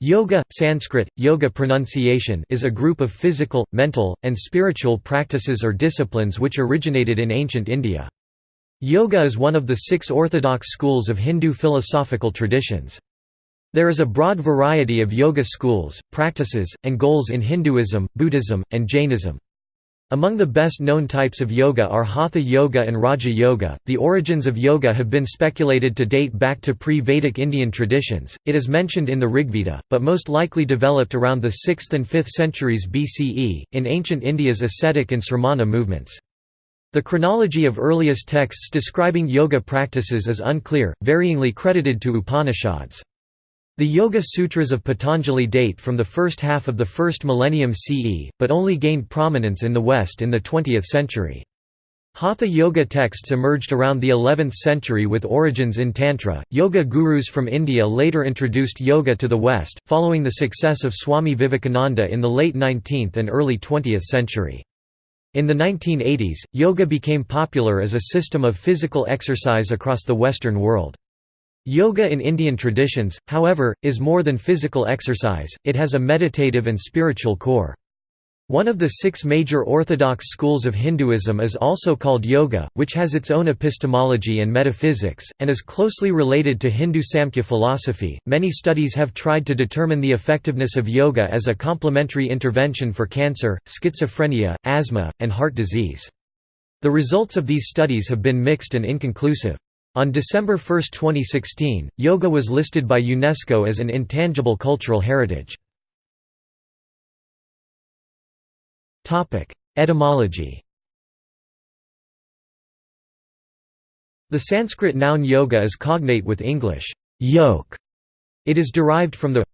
Yoga, Sanskrit, yoga pronunciation is a group of physical, mental, and spiritual practices or disciplines which originated in ancient India. Yoga is one of the six orthodox schools of Hindu philosophical traditions. There is a broad variety of yoga schools, practices, and goals in Hinduism, Buddhism, and Jainism. Among the best known types of yoga are Hatha Yoga and Raja Yoga. The origins of yoga have been speculated to date back to pre Vedic Indian traditions. It is mentioned in the Rigveda, but most likely developed around the 6th and 5th centuries BCE, in ancient India's ascetic and sramana movements. The chronology of earliest texts describing yoga practices is unclear, varyingly credited to Upanishads. The Yoga Sutras of Patanjali date from the first half of the first millennium CE, but only gained prominence in the West in the 20th century. Hatha yoga texts emerged around the 11th century with origins in Tantra. Yoga gurus from India later introduced yoga to the West, following the success of Swami Vivekananda in the late 19th and early 20th century. In the 1980s, yoga became popular as a system of physical exercise across the Western world. Yoga in Indian traditions, however, is more than physical exercise, it has a meditative and spiritual core. One of the six major orthodox schools of Hinduism is also called yoga, which has its own epistemology and metaphysics, and is closely related to Hindu Samkhya philosophy. Many studies have tried to determine the effectiveness of yoga as a complementary intervention for cancer, schizophrenia, asthma, and heart disease. The results of these studies have been mixed and inconclusive. On December 1, 2016, yoga was listed by UNESCO as an intangible cultural heritage. Etymology The Sanskrit noun yoga is cognate with English, yoke. It is derived from the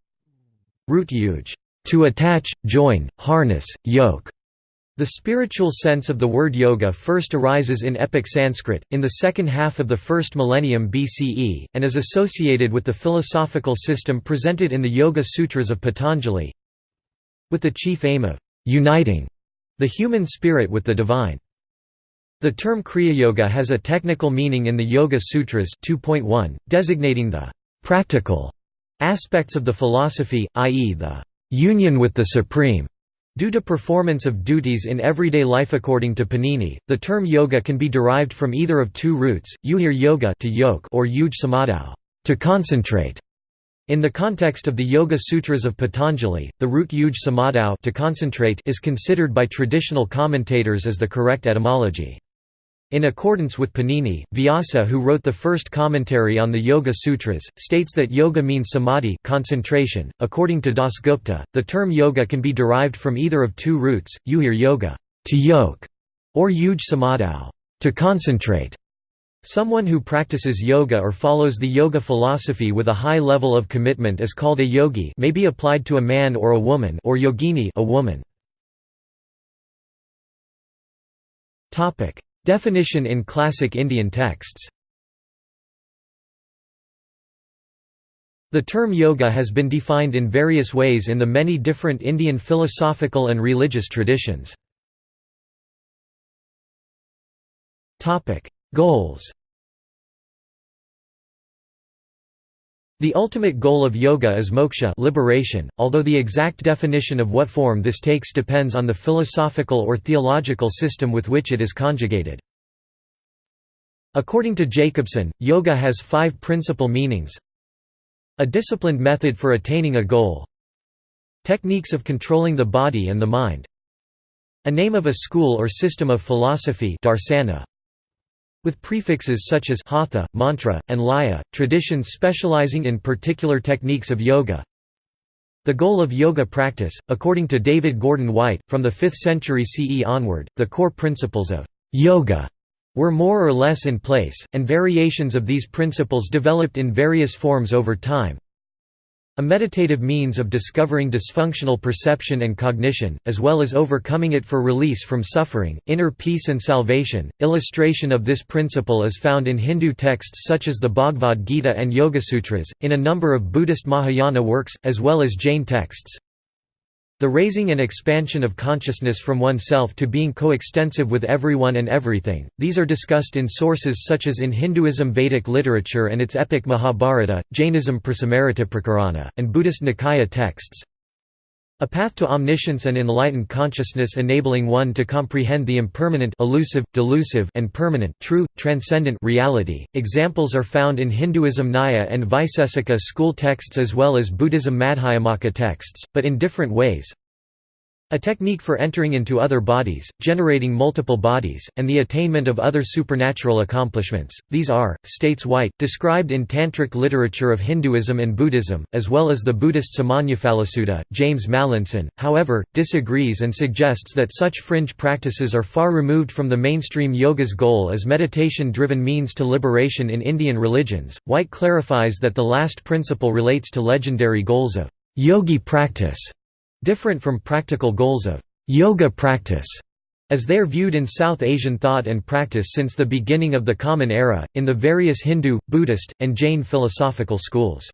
root yuj, to attach, join, harness, yoke, the spiritual sense of the word yoga first arises in epic Sanskrit, in the second half of the first millennium BCE, and is associated with the philosophical system presented in the Yoga Sutras of Patanjali with the chief aim of «uniting» the human spirit with the divine. The term Kriya Yoga has a technical meaning in the Yoga Sutras 2.1, designating the «practical» aspects of the philosophy, i.e. the «union with the Supreme» Due to performance of duties in everyday life according to Panini, the term yoga can be derived from either of two roots, yuhir yoga to yoke or yuj samadhau to concentrate. In the context of the Yoga Sutras of Patanjali, the root yuj samadhau to concentrate is considered by traditional commentators as the correct etymology. In accordance with Panini, Vyasa who wrote the first commentary on the Yoga Sutras, states that yoga means samadhi concentration. .According to Dasgupta, the term yoga can be derived from either of two roots, yuhir yoga to yoke, or yuj samadhau to concentrate. Someone who practices yoga or follows the yoga philosophy with a high level of commitment is called a yogi may be applied to a man or a woman or yogini a woman. Definition in classic Indian texts The term yoga has been defined in various ways in the many different Indian philosophical and religious traditions. Goals The ultimate goal of yoga is moksha liberation, although the exact definition of what form this takes depends on the philosophical or theological system with which it is conjugated. According to Jacobson, yoga has five principal meanings. A disciplined method for attaining a goal. Techniques of controlling the body and the mind. A name of a school or system of philosophy darsana, with prefixes such as hatha, mantra, and laya, traditions specializing in particular techniques of yoga. The goal of yoga practice, according to David Gordon White, from the 5th century CE onward, the core principles of yoga were more or less in place, and variations of these principles developed in various forms over time. A meditative means of discovering dysfunctional perception and cognition, as well as overcoming it for release from suffering, inner peace and salvation. Illustration of this principle is found in Hindu texts such as the Bhagavad Gita and Yogasutras, in a number of Buddhist Mahayana works, as well as Jain texts. The raising and expansion of consciousness from oneself to being coextensive with everyone and everything. These are discussed in sources such as in Hinduism Vedic literature and its epic Mahabharata, Jainism Prasamarita Prakarana, and Buddhist Nikaya texts. A path to omniscience and enlightened consciousness enabling one to comprehend the impermanent elusive, delusive and permanent true, transcendent reality. Examples are found in Hinduism Nyaya and Vaisesika school texts as well as Buddhism Madhyamaka texts, but in different ways. A technique for entering into other bodies, generating multiple bodies, and the attainment of other supernatural accomplishments. These are, states White, described in Tantric literature of Hinduism and Buddhism, as well as the Buddhist Samannaphalasutta. James Mallinson, however, disagrees and suggests that such fringe practices are far removed from the mainstream yoga's goal as meditation driven means to liberation in Indian religions. White clarifies that the last principle relates to legendary goals of yogi practice different from practical goals of yoga practice as they are viewed in South Asian thought and practice since the beginning of the Common Era, in the various Hindu, Buddhist, and Jain philosophical schools.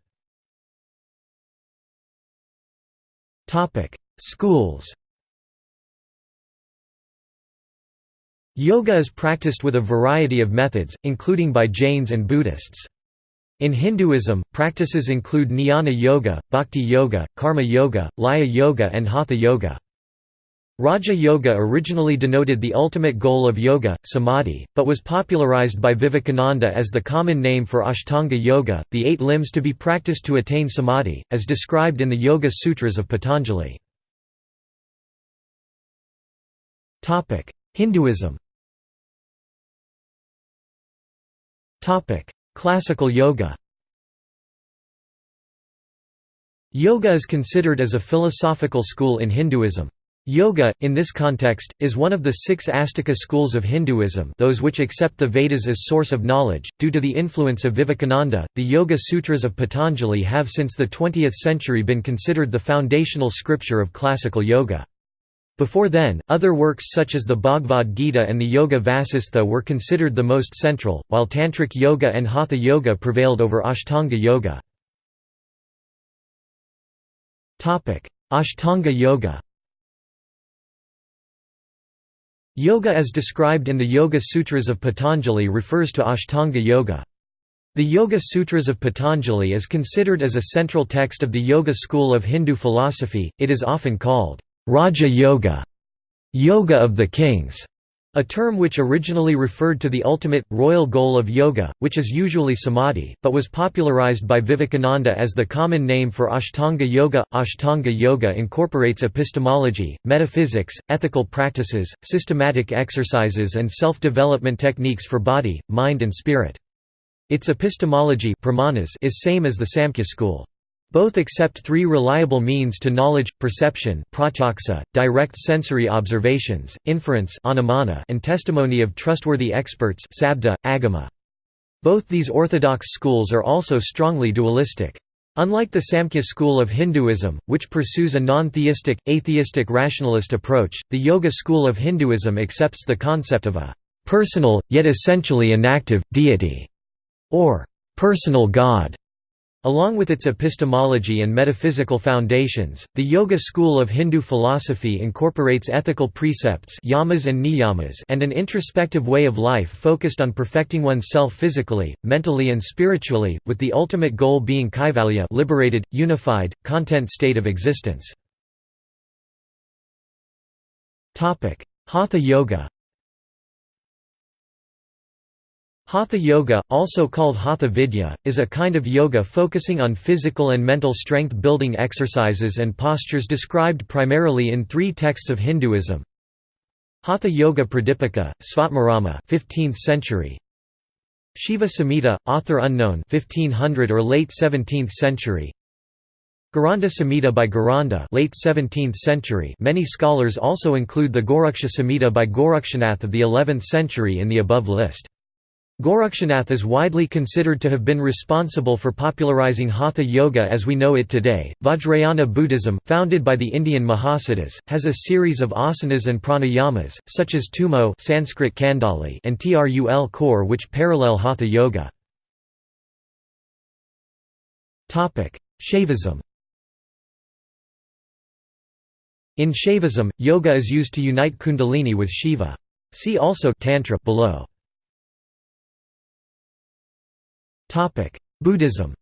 Schools Yoga is practiced with a variety of methods, including by Jains and Buddhists. In Hinduism, practices include Jnana Yoga, Bhakti Yoga, Karma Yoga, Laya Yoga and Hatha Yoga. Raja Yoga originally denoted the ultimate goal of yoga, samadhi, but was popularized by Vivekananda as the common name for Ashtanga Yoga, the eight limbs to be practiced to attain samadhi, as described in the Yoga Sutras of Patanjali. Hinduism Classical yoga Yoga is considered as a philosophical school in Hinduism. Yoga, in this context, is one of the six Astika schools of Hinduism those which accept the Vedas as source of knowledge. Due to the influence of Vivekananda, the Yoga Sutras of Patanjali have since the 20th century been considered the foundational scripture of classical yoga. Before then, other works such as the Bhagavad Gita and the Yoga Vasistha were considered the most central, while Tantric Yoga and Hatha Yoga prevailed over Ashtanga Yoga. Ashtanga Yoga Yoga as described in the Yoga Sutras of Patanjali refers to Ashtanga Yoga. The Yoga Sutras of Patanjali is considered as a central text of the Yoga school of Hindu philosophy, it is often called Raja Yoga, yoga of the kings, a term which originally referred to the ultimate, royal goal of yoga, which is usually samadhi, but was popularized by Vivekananda as the common name for Ashtanga Yoga. Ashtanga Yoga incorporates epistemology, metaphysics, ethical practices, systematic exercises and self-development techniques for body, mind and spirit. Its epistemology is same as the Samkhya school. Both accept three reliable means to knowledge, perception direct sensory observations, inference and testimony of trustworthy experts agama. Both these orthodox schools are also strongly dualistic. Unlike the Samkhya school of Hinduism, which pursues a non-theistic, atheistic rationalist approach, the Yoga school of Hinduism accepts the concept of a «personal, yet essentially inactive, deity» or «personal God» Along with its epistemology and metaphysical foundations, the Yoga school of Hindu philosophy incorporates ethical precepts yamas and, niyamas and an introspective way of life focused on perfecting oneself physically, mentally and spiritually, with the ultimate goal being kaivalya liberated, unified, content state of existence. Hatha Yoga Hatha Yoga, also called Hatha Vidya, is a kind of yoga focusing on physical and mental strength-building exercises and postures described primarily in three texts of Hinduism. Hatha Yoga Pradipika, Svatmarama 15th century. Shiva Samhita, author unknown 1500 or late 17th century. Gheranda Samhita by Gheranda late 17th century many scholars also include the Goraksha Samhita by Gorakshanath of the 11th century in the above list. Gorakshanath is widely considered to have been responsible for popularizing Hatha Yoga as we know it today. Vajrayana Buddhism, founded by the Indian Mahasiddhas, has a series of asanas and pranayamas, such as Tummo Sanskrit Kandali and Trul khor which parallel Hatha Yoga. Topic: Shaivism In Shaivism, yoga is used to unite kundalini with Shiva. See also Tantra below. Buddhism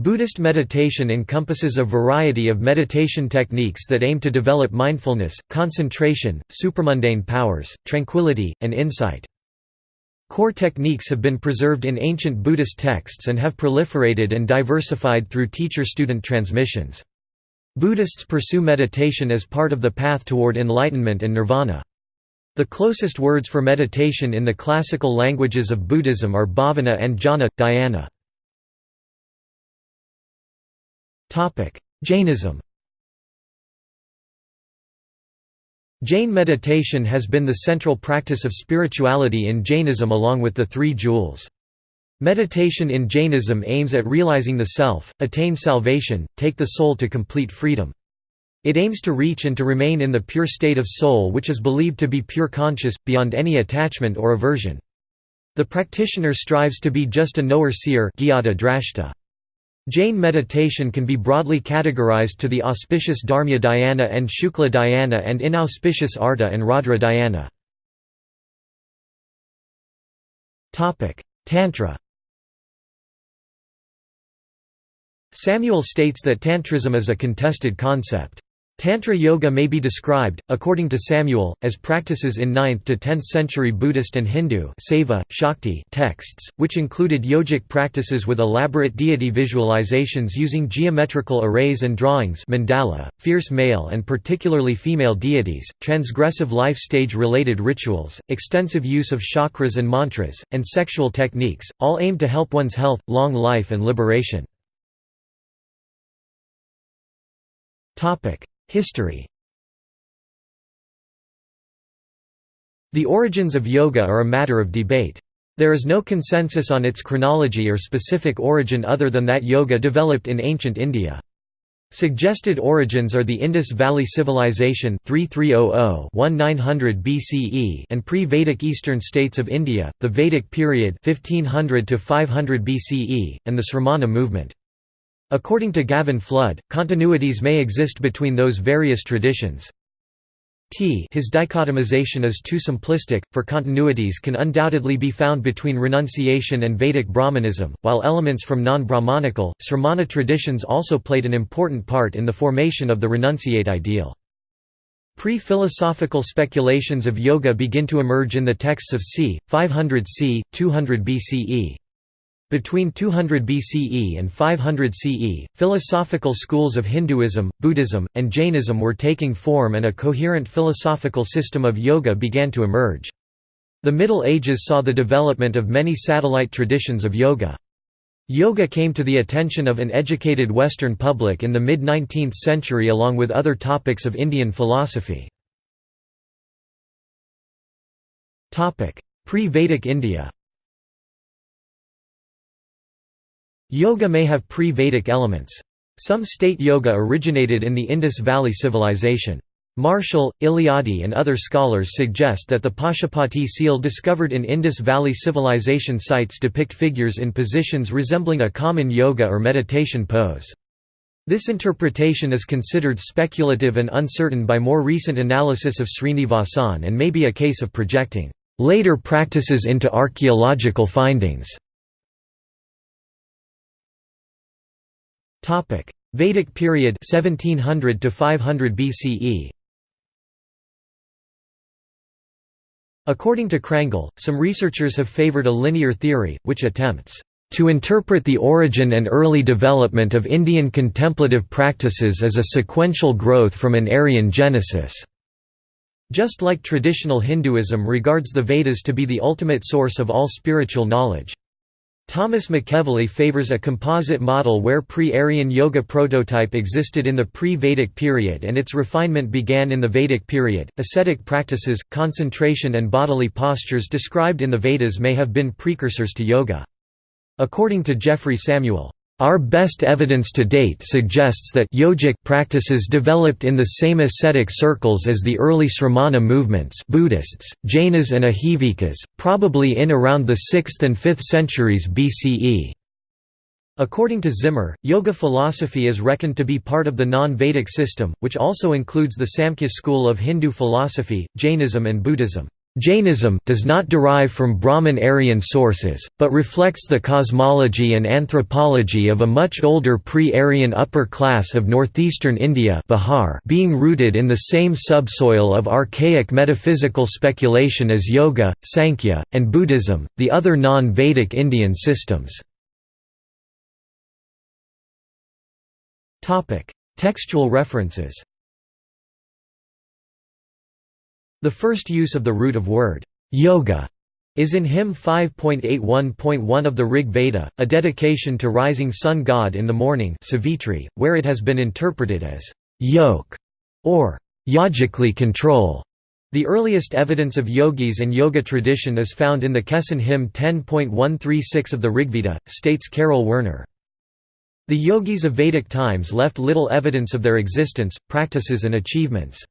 Buddhist meditation encompasses a variety of meditation techniques that aim to develop mindfulness, concentration, supramundane powers, tranquility, and insight. Core techniques have been preserved in ancient Buddhist texts and have proliferated and diversified through teacher-student transmissions. Buddhists pursue meditation as part of the path toward enlightenment and nirvana. The closest words for meditation in the classical languages of Buddhism are bhavana and jhana, dhyana. Jainism Jain meditation has been the central practice of spirituality in Jainism along with the three jewels. Meditation in Jainism aims at realizing the self, attain salvation, take the soul to complete freedom. It aims to reach and to remain in the pure state of soul which is believed to be pure conscious, beyond any attachment or aversion. The practitioner strives to be just a knower-seer Jain meditation can be broadly categorized to the auspicious Dharmya dhyana and Shukla dhyana and inauspicious Arta and Raudra dhyana. Tantra Samuel states that Tantrism is a contested concept. Tantra yoga may be described, according to Samuel, as practices in 9th to 10th century Buddhist and Hindu Shakti texts, which included yogic practices with elaborate deity visualizations using geometrical arrays and drawings mandala, fierce male and particularly female deities, transgressive life stage-related rituals, extensive use of chakras and mantras, and sexual techniques, all aimed to help one's health, long life and liberation. History The origins of yoga are a matter of debate. There is no consensus on its chronology or specific origin other than that yoga developed in ancient India. Suggested origins are the Indus Valley Civilization 3300–1900 BCE and pre-Vedic eastern states of India, the Vedic period 1500 to 500 BCE, and the Sramana movement. According to Gavin Flood, continuities may exist between those various traditions. T his dichotomization is too simplistic, for continuities can undoubtedly be found between renunciation and Vedic Brahmanism, while elements from non-Brahmanical, Sramana traditions also played an important part in the formation of the renunciate ideal. Pre-philosophical speculations of yoga begin to emerge in the texts of c. 500 c. 200 BCE. Between 200 BCE and 500 CE, philosophical schools of Hinduism, Buddhism, and Jainism were taking form and a coherent philosophical system of yoga began to emerge. The Middle Ages saw the development of many satellite traditions of yoga. Yoga came to the attention of an educated Western public in the mid-19th century along with other topics of Indian philosophy. Pre-Vedic India Yoga may have pre-Vedic elements. Some state yoga originated in the Indus Valley Civilization. Marshall, Eliade and other scholars suggest that the Pashupati seal discovered in Indus Valley Civilization sites depict figures in positions resembling a common yoga or meditation pose. This interpretation is considered speculative and uncertain by more recent analysis of Srinivasan and may be a case of projecting later practices into archaeological findings. Topic: Vedic period 1700 to 500 BCE. According to Crangle, some researchers have favored a linear theory, which attempts to interpret the origin and early development of Indian contemplative practices as a sequential growth from an Aryan genesis. Just like traditional Hinduism regards the Vedas to be the ultimate source of all spiritual knowledge. Thomas McEvilley favors a composite model where pre-Aryan yoga prototype existed in the pre-Vedic period and its refinement began in the Vedic period. Ascetic practices, concentration and bodily postures described in the Vedas may have been precursors to yoga. According to Jeffrey Samuel, our best evidence to date suggests that yogic practices developed in the same ascetic circles as the early Sramana movements Buddhists, Jainas and Ajivikas, probably in around the 6th and 5th centuries BCE. According to Zimmer, yoga philosophy is reckoned to be part of the non-Vedic system, which also includes the Samkhya school of Hindu philosophy, Jainism and Buddhism. Jainism does not derive from Brahman-Aryan sources, but reflects the cosmology and anthropology of a much older pre-Aryan upper class of northeastern India Bihar being rooted in the same subsoil of archaic metaphysical speculation as Yoga, Sankhya, and Buddhism, the other non-Vedic Indian systems. Textual references The first use of the root of word, yoga, is in hymn 5.81.1 of the Rig Veda, a dedication to rising sun god in the morning Savitri, where it has been interpreted as yoke or yogically control. The earliest evidence of yogis and yoga tradition is found in the Kesson hymn 10.136 of the Rigveda, states Karel Werner. The yogis of Vedic times left little evidence of their existence, practices and achievements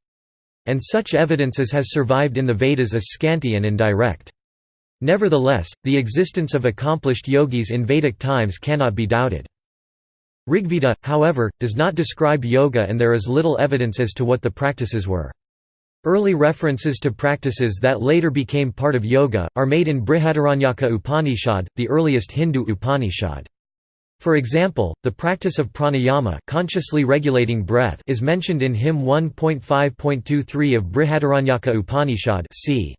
and such evidence as has survived in the Vedas is scanty and indirect. Nevertheless, the existence of accomplished yogis in Vedic times cannot be doubted. Rigveda, however, does not describe yoga and there is little evidence as to what the practices were. Early references to practices that later became part of yoga, are made in Brihadaranyaka Upanishad, the earliest Hindu Upanishad. For example, the practice of pranayama consciously regulating breath is mentioned in hymn 1.5.23 of Brihadaranyaka Upanishad c.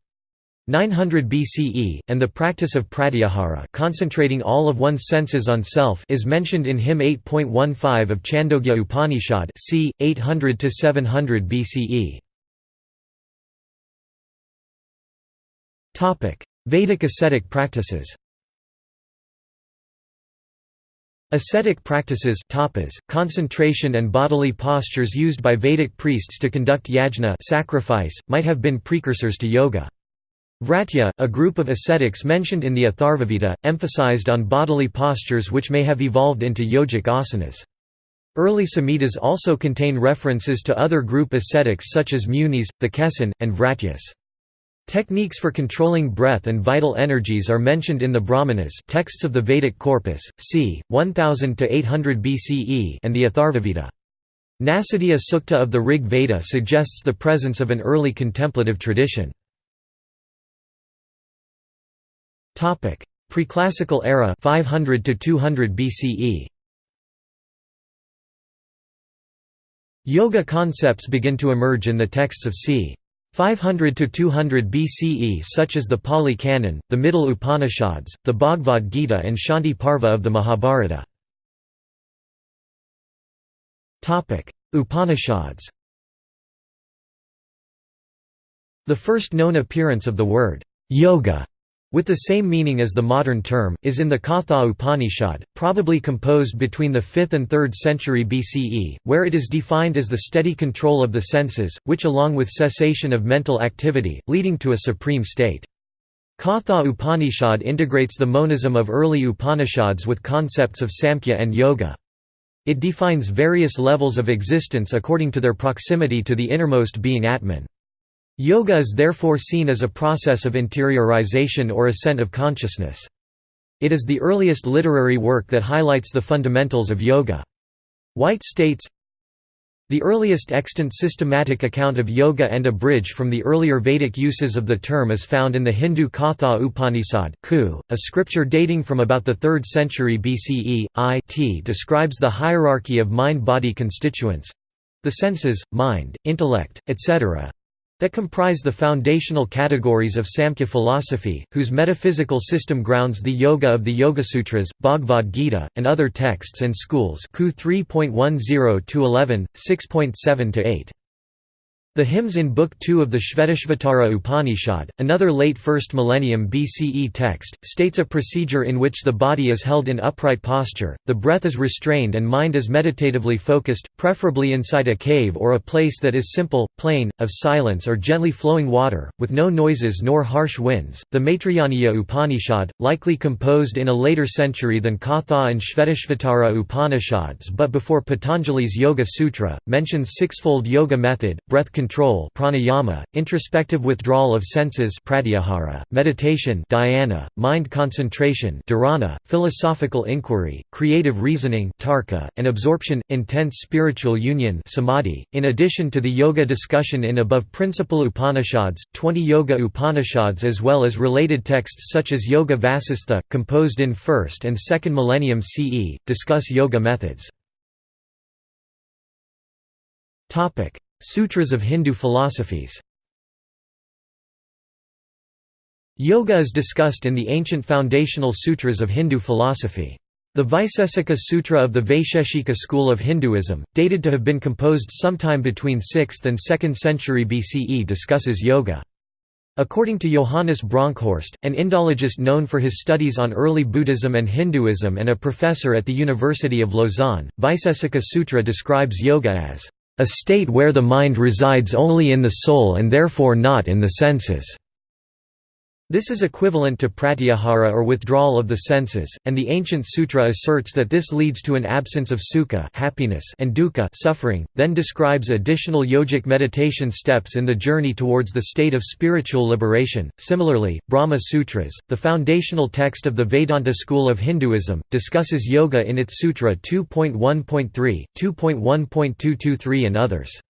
900 BCE, and the practice of pratyahara concentrating all of one's senses on self is mentioned in hymn 8.15 of Chandogya Upanishad c. 800–700 BCE. Vedic ascetic practices Ascetic practices tapas, concentration and bodily postures used by Vedic priests to conduct yajna sacrifice, might have been precursors to yoga. Vratya, a group of ascetics mentioned in the Atharvaveda, emphasized on bodily postures which may have evolved into yogic asanas. Early Samhitas also contain references to other group ascetics such as munis, the Kesson, and Vratyas. Techniques for controlling breath and vital energies are mentioned in the Brahmanas texts of the Vedic corpus, c. 1000–800 BCE and the Atharvaveda. Nasadiya Sukta of the Rig Veda suggests the presence of an early contemplative tradition. Preclassical era 500 to 200 BCE. Yoga concepts begin to emerge in the texts of c. 500 to 200 BCE such as the Pali Canon, the Middle Upanishads, the Bhagavad Gita and Shanti Parva of the Mahabharata. Topic: Upanishads The first known appearance of the word yoga with the same meaning as the modern term, is in the Katha Upanishad, probably composed between the 5th and 3rd century BCE, where it is defined as the steady control of the senses, which along with cessation of mental activity, leading to a supreme state. Katha Upanishad integrates the monism of early Upanishads with concepts of Samkhya and Yoga. It defines various levels of existence according to their proximity to the innermost being Atman. Yoga is therefore seen as a process of interiorization or ascent of consciousness. It is the earliest literary work that highlights the fundamentals of yoga. White states, the earliest extant systematic account of yoga and a bridge from the earlier Vedic uses of the term is found in the Hindu Katha Upanishad a scripture dating from about the 3rd century BCE. It describes the hierarchy of mind-body constituents—the senses, mind, intellect, etc., that comprise the foundational categories of Samkhya philosophy, whose metaphysical system grounds the Yoga of the Yogasutras, Bhagavad Gita, and other texts and schools 3.10–11, 6.7–8. The hymns in Book 2 of the Shvetashvatara Upanishad, another late 1st millennium BCE text, states a procedure in which the body is held in upright posture, the breath is restrained and mind is meditatively focused, preferably inside a cave or a place that is simple, plain, of silence or gently flowing water, with no noises nor harsh winds. The Maitrayaniya Upanishad, likely composed in a later century than Katha and Shvetashvatara Upanishads but before Patanjali's Yoga Sutra, mentions sixfold yoga method, breath control control pranayama, introspective withdrawal of senses pratyahara, meditation dhyana, mind concentration dharana, philosophical inquiry, creative reasoning tarka, and absorption, intense spiritual union samadhi. .In addition to the yoga discussion in above principal Upanishads, 20 Yoga Upanishads as well as related texts such as Yoga Vasistha, composed in 1st and 2nd millennium CE, discuss yoga methods. Sutras of Hindu philosophies Yoga is discussed in the ancient foundational sutras of Hindu philosophy. The Vaisesika Sutra of the Vaisheshika school of Hinduism, dated to have been composed sometime between 6th and 2nd century BCE discusses yoga. According to Johannes Bronkhorst, an Indologist known for his studies on early Buddhism and Hinduism and a professor at the University of Lausanne, Vaisesika Sutra describes yoga as a state where the mind resides only in the soul and therefore not in the senses. This is equivalent to pratyahara or withdrawal of the senses, and the ancient sutra asserts that this leads to an absence of sukha happiness and dukkha suffering, then describes additional yogic meditation steps in the journey towards the state of spiritual liberation. Similarly, Brahma Sutras, the foundational text of the Vedanta school of Hinduism, discusses yoga in its Sutra 2.1.3, 2.1.223 and others.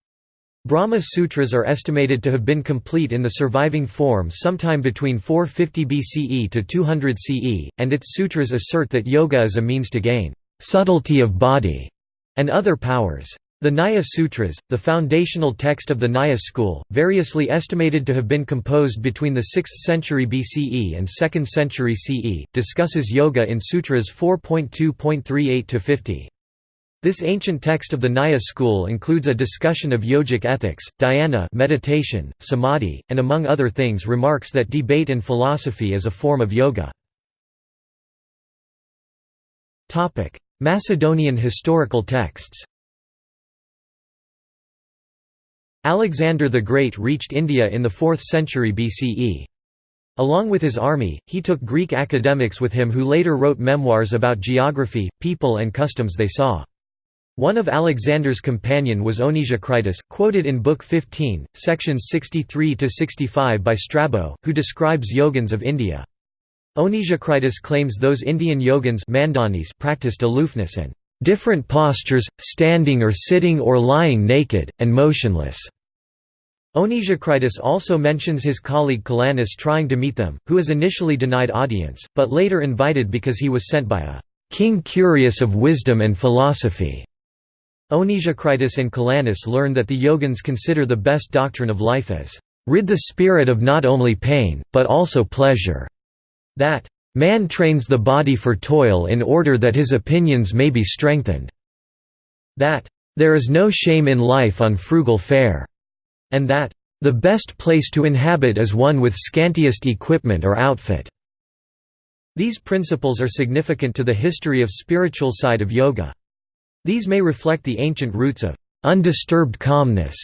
Brahma Sutras are estimated to have been complete in the surviving form sometime between 450 BCE to 200 CE, and its sutras assert that yoga is a means to gain subtlety of body and other powers. The Nyaya Sutras, the foundational text of the Nyaya school, variously estimated to have been composed between the 6th century BCE and 2nd century CE, discusses yoga in sutras 4.2.38–50. This ancient text of the Nyaya school includes a discussion of yogic ethics, dhyana meditation, samadhi, and among other things remarks that debate and philosophy is a form of yoga. Macedonian historical texts Alexander the Great reached India in the 4th century BCE. Along with his army, he took Greek academics with him who later wrote memoirs about geography, people and customs they saw. One of Alexander's companion was Onesicritus, quoted in Book 15, sections 63–65 by Strabo, who describes yogins of India. Onesicritus claims those Indian yogins practiced aloofness and different postures, standing or sitting or lying naked, and motionless. Onesicritus also mentions his colleague Calanus trying to meet them, who is initially denied audience, but later invited because he was sent by a king curious of wisdom and philosophy. Onesicritus and Calanus learn that the yogins consider the best doctrine of life as, "...rid the spirit of not only pain, but also pleasure." That, "...man trains the body for toil in order that his opinions may be strengthened." That, "...there is no shame in life on frugal fare." And that, "...the best place to inhabit is one with scantiest equipment or outfit." These principles are significant to the history of spiritual side of yoga. These may reflect the ancient roots of undisturbed calmness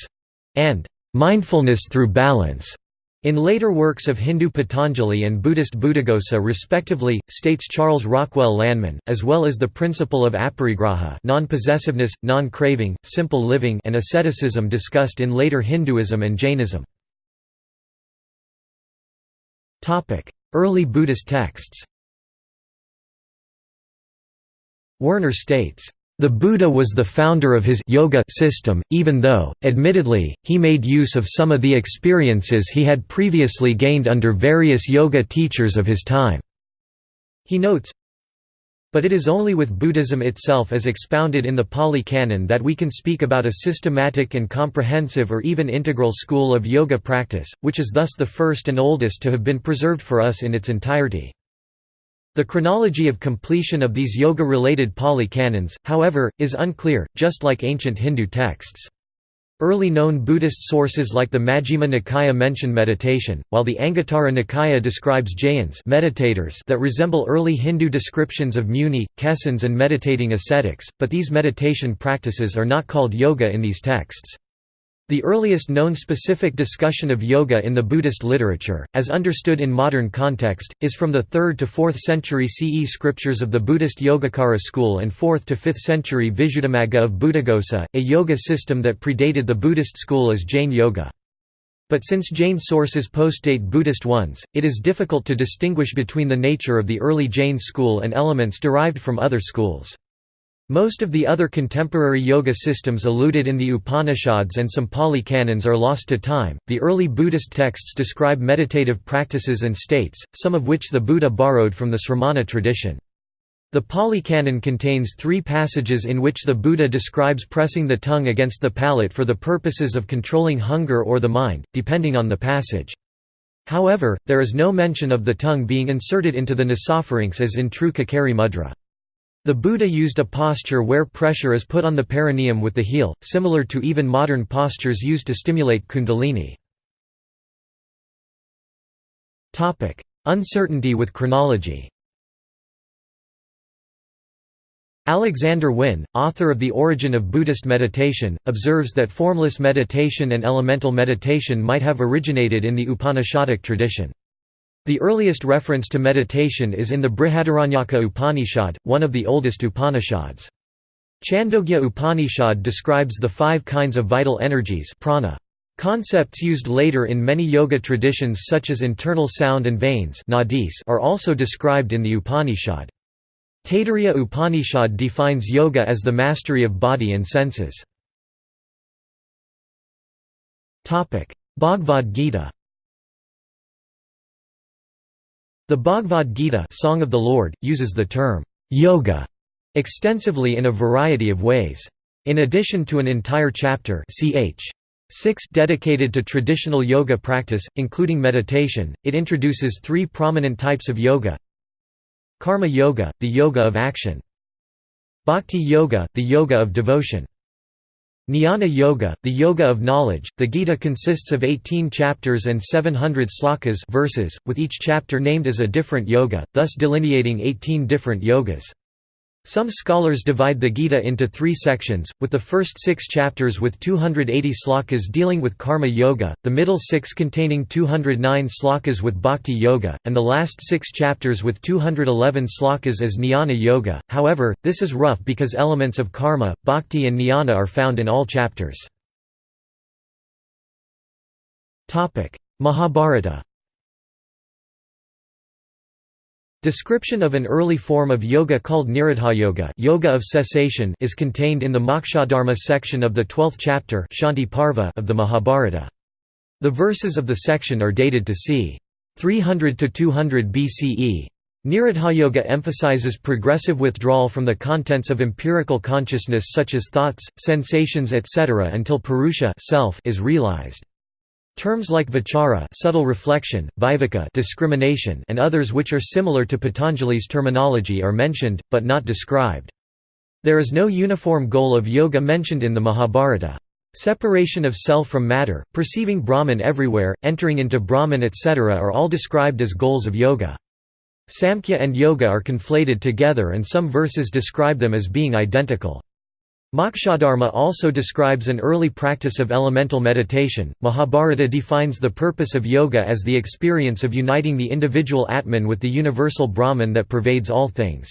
and mindfulness through balance. In later works of Hindu Patanjali and Buddhist Buddhaghosa respectively, states Charles Rockwell Lanman, as well as the principle of aparigraha non-possessiveness, non-craving, simple living and asceticism discussed in later Hinduism and Jainism. Early Buddhist texts Werner states, the Buddha was the founder of his yoga system, even though, admittedly, he made use of some of the experiences he had previously gained under various yoga teachers of his time. He notes, but it is only with Buddhism itself as expounded in the Pali Canon that we can speak about a systematic and comprehensive or even integral school of yoga practice, which is thus the first and oldest to have been preserved for us in its entirety. The chronology of completion of these yoga-related Pali canons, however, is unclear, just like ancient Hindu texts. Early known Buddhist sources like the Majjhima Nikaya mention meditation, while the Anguttara Nikaya describes jayans meditators that resemble early Hindu descriptions of muni, kesans and meditating ascetics, but these meditation practices are not called yoga in these texts. The earliest known specific discussion of yoga in the Buddhist literature, as understood in modern context, is from the 3rd to 4th century CE scriptures of the Buddhist Yogacara school and 4th to 5th century Visuddhimagga of Buddhaghosa, a yoga system that predated the Buddhist school as Jain Yoga. But since Jain sources postdate Buddhist ones, it is difficult to distinguish between the nature of the early Jain school and elements derived from other schools. Most of the other contemporary yoga systems alluded in the Upanishads and some Pali canons are lost to time. The early Buddhist texts describe meditative practices and states, some of which the Buddha borrowed from the Sramana tradition. The Pali Canon contains three passages in which the Buddha describes pressing the tongue against the palate for the purposes of controlling hunger or the mind, depending on the passage. However, there is no mention of the tongue being inserted into the nasopharynx as in true Kakari mudra. The Buddha used a posture where pressure is put on the perineum with the heel, similar to even modern postures used to stimulate kundalini. Uncertainty with chronology Alexander Wynne, author of The Origin of Buddhist Meditation, observes that formless meditation and elemental meditation might have originated in the Upanishadic tradition. The earliest reference to meditation is in the Brihadaranyaka Upanishad, one of the oldest Upanishads. Chandogya Upanishad describes the five kinds of vital energies prana. Concepts used later in many yoga traditions such as internal sound and veins are also described in the Upanishad. Taittiriya Upanishad defines yoga as the mastery of body and senses. Bhagavad Gita The Bhagavad Gita Song of the Lord, uses the term, yoga, extensively in a variety of ways. In addition to an entire chapter ch. 6 dedicated to traditional yoga practice, including meditation, it introduces three prominent types of yoga Karma yoga, the yoga of action Bhakti yoga, the yoga of devotion Jnana Yoga, the Yoga of Knowledge. The Gita consists of 18 chapters and 700 slokas verses, with each chapter named as a different yoga, thus delineating 18 different yogas. Some scholars divide the Gita into three sections, with the first six chapters with 280 slokas dealing with karma yoga, the middle six containing 209 slokas with bhakti yoga, and the last six chapters with 211 slokas as jnana yoga. However, this is rough because elements of karma, bhakti, and jnana are found in all chapters. Mahabharata Description of an early form of yoga called Nirodha yoga of cessation is contained in the Mokshadharma section of the 12th chapter Shanti Parva of the Mahabharata. The verses of the section are dated to c. 300 to 200 BCE. Nirodha emphasizes progressive withdrawal from the contents of empirical consciousness such as thoughts, sensations etc. until Purusha self is realized. Terms like vichara subtle reflection, viveka discrimination and others which are similar to Patanjali's terminology are mentioned, but not described. There is no uniform goal of yoga mentioned in the Mahabharata. Separation of self from matter, perceiving Brahman everywhere, entering into Brahman etc. are all described as goals of yoga. Samkhya and yoga are conflated together and some verses describe them as being identical. Mokshadharma also describes an early practice of elemental meditation. Mahabharata defines the purpose of yoga as the experience of uniting the individual Atman with the universal Brahman that pervades all things.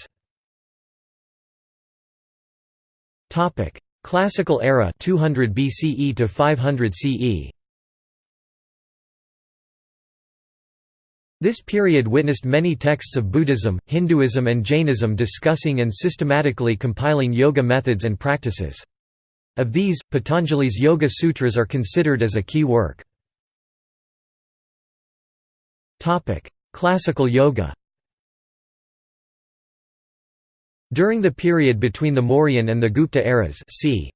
Topic: Classical era 200 BCE to 500 CE. This period witnessed many texts of Buddhism, Hinduism and Jainism discussing and systematically compiling yoga methods and practices. Of these, Patanjali's Yoga Sutras are considered as a key work. Classical yoga During the period between the Mauryan and the Gupta eras c.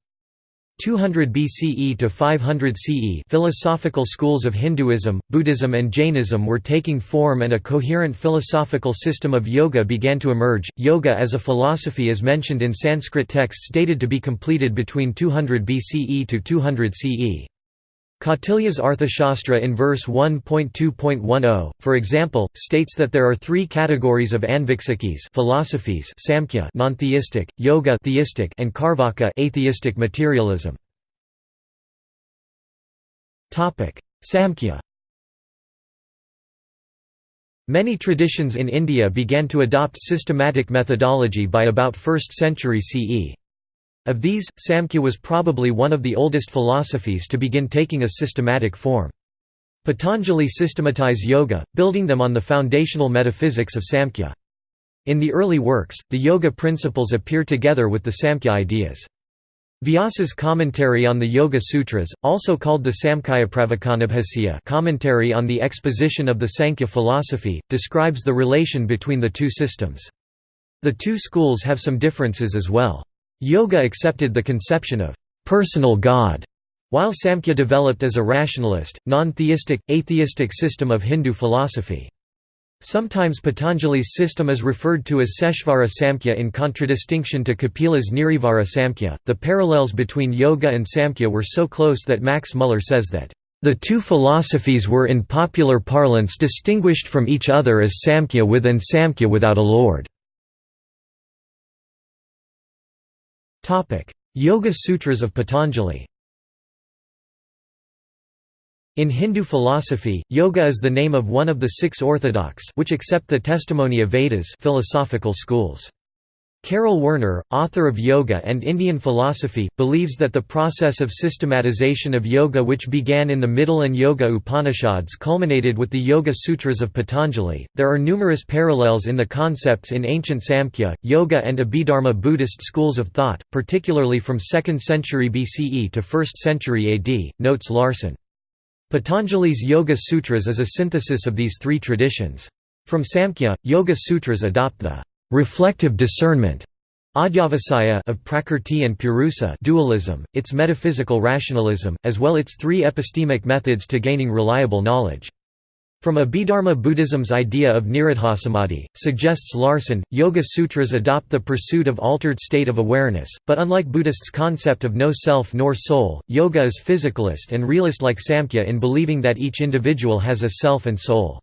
200 BCE to 500 CE philosophical schools of Hinduism, Buddhism and Jainism were taking form and a coherent philosophical system of yoga began to emerge. Yoga as a philosophy is mentioned in Sanskrit texts dated to be completed between 200 BCE to 200 CE. Kautilya's Arthashastra in verse 1.2.10, for example, states that there are three categories of anviksikis philosophies samkhya non-theistic, yoga theistic, and karvaka atheistic materialism. Samkhya Many traditions in India began to adopt systematic methodology by about 1st century CE. Of these, Samkhya was probably one of the oldest philosophies to begin taking a systematic form. Patanjali systematized yoga, building them on the foundational metaphysics of Samkhya. In the early works, the yoga principles appear together with the Samkhya ideas. Vyasa's commentary on the Yoga Sutras, also called the Samkhya Samkhyapravakanabhasya commentary on the exposition of the Sankhya philosophy, describes the relation between the two systems. The two schools have some differences as well. Yoga accepted the conception of personal God, while Samkhya developed as a rationalist, non-theistic, atheistic system of Hindu philosophy. Sometimes Patanjali's system is referred to as Seshvara Samkhya in contradistinction to Kapila's Nirivara Samkhya. The parallels between yoga and Samkhya were so close that Max Muller says that, the two philosophies were in popular parlance distinguished from each other as Samkhya with and Samkhya without a lord. Yoga Sutras of Patanjali in Hindu philosophy, yoga is the name of one of the six orthodox which accept the testimony of Vedas philosophical schools. Karel Werner, author of Yoga and Indian Philosophy, believes that the process of systematization of yoga which began in the Middle and Yoga Upanishads culminated with the Yoga Sutras of Patanjali. There are numerous parallels in the concepts in ancient Samkhya, Yoga and Abhidharma Buddhist schools of thought, particularly from 2nd century BCE to 1st century AD, notes Larson. Patanjali's Yoga Sutras is a synthesis of these three traditions. From Samkhya, Yoga Sutras adopt the reflective discernment of Prakrti and Purusa dualism, its metaphysical rationalism, as well its three epistemic methods to gaining reliable knowledge. From Abhidharma Buddhism's idea of nirodhasamadhi, suggests Larson, Yoga Sutras adopt the pursuit of altered state of awareness, but unlike Buddhists' concept of no self nor soul, yoga is physicalist and realist like Samkhya in believing that each individual has a self and soul.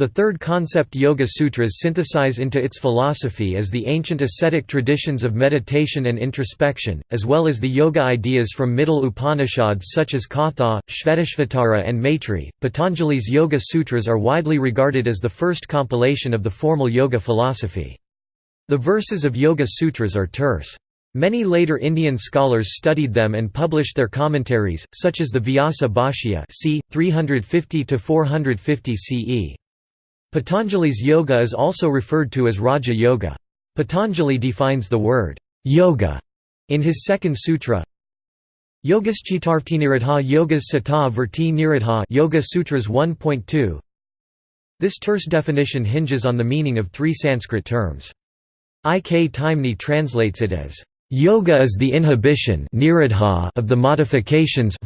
The third concept Yoga Sutras synthesize into its philosophy is the ancient ascetic traditions of meditation and introspection, as well as the yoga ideas from middle Upanishads such as Katha, Shvetashvatara, and Maitri. Patanjali's Yoga Sutras are widely regarded as the first compilation of the formal yoga philosophy. The verses of Yoga Sutras are terse. Many later Indian scholars studied them and published their commentaries, such as the Vyasa Bhashya c. 350–450 CE. Patanjali's yoga is also referred to as Raja Yoga. Patanjali defines the word yoga in his second sutra. Yogaschittartinirodha Yogas Sata Verti Nirodha Yoga Sutras 1.2. This terse definition hinges on the meaning of three Sanskrit terms. I. K. Taimni translates it as Yoga is the inhibition of the modifications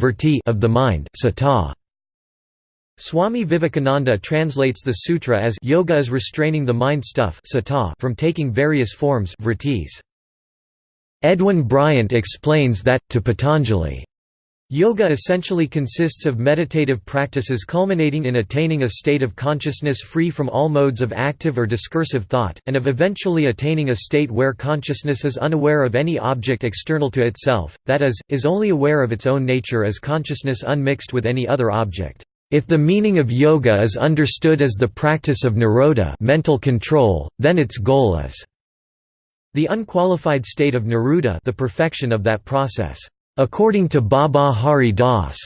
of the mind sata. Swami Vivekananda translates the sutra as yoga is restraining the mind stuff from taking various forms vrittis. Edwin Bryant explains that, to Patanjali, Yoga essentially consists of meditative practices culminating in attaining a state of consciousness free from all modes of active or discursive thought, and of eventually attaining a state where consciousness is unaware of any object external to itself, that is, is only aware of its own nature as consciousness unmixed with any other object. If the meaning of yoga is understood as the practice of nirodha mental control, then its goal is the unqualified state of nirodha the perfection of that process. According to Baba Hari Das,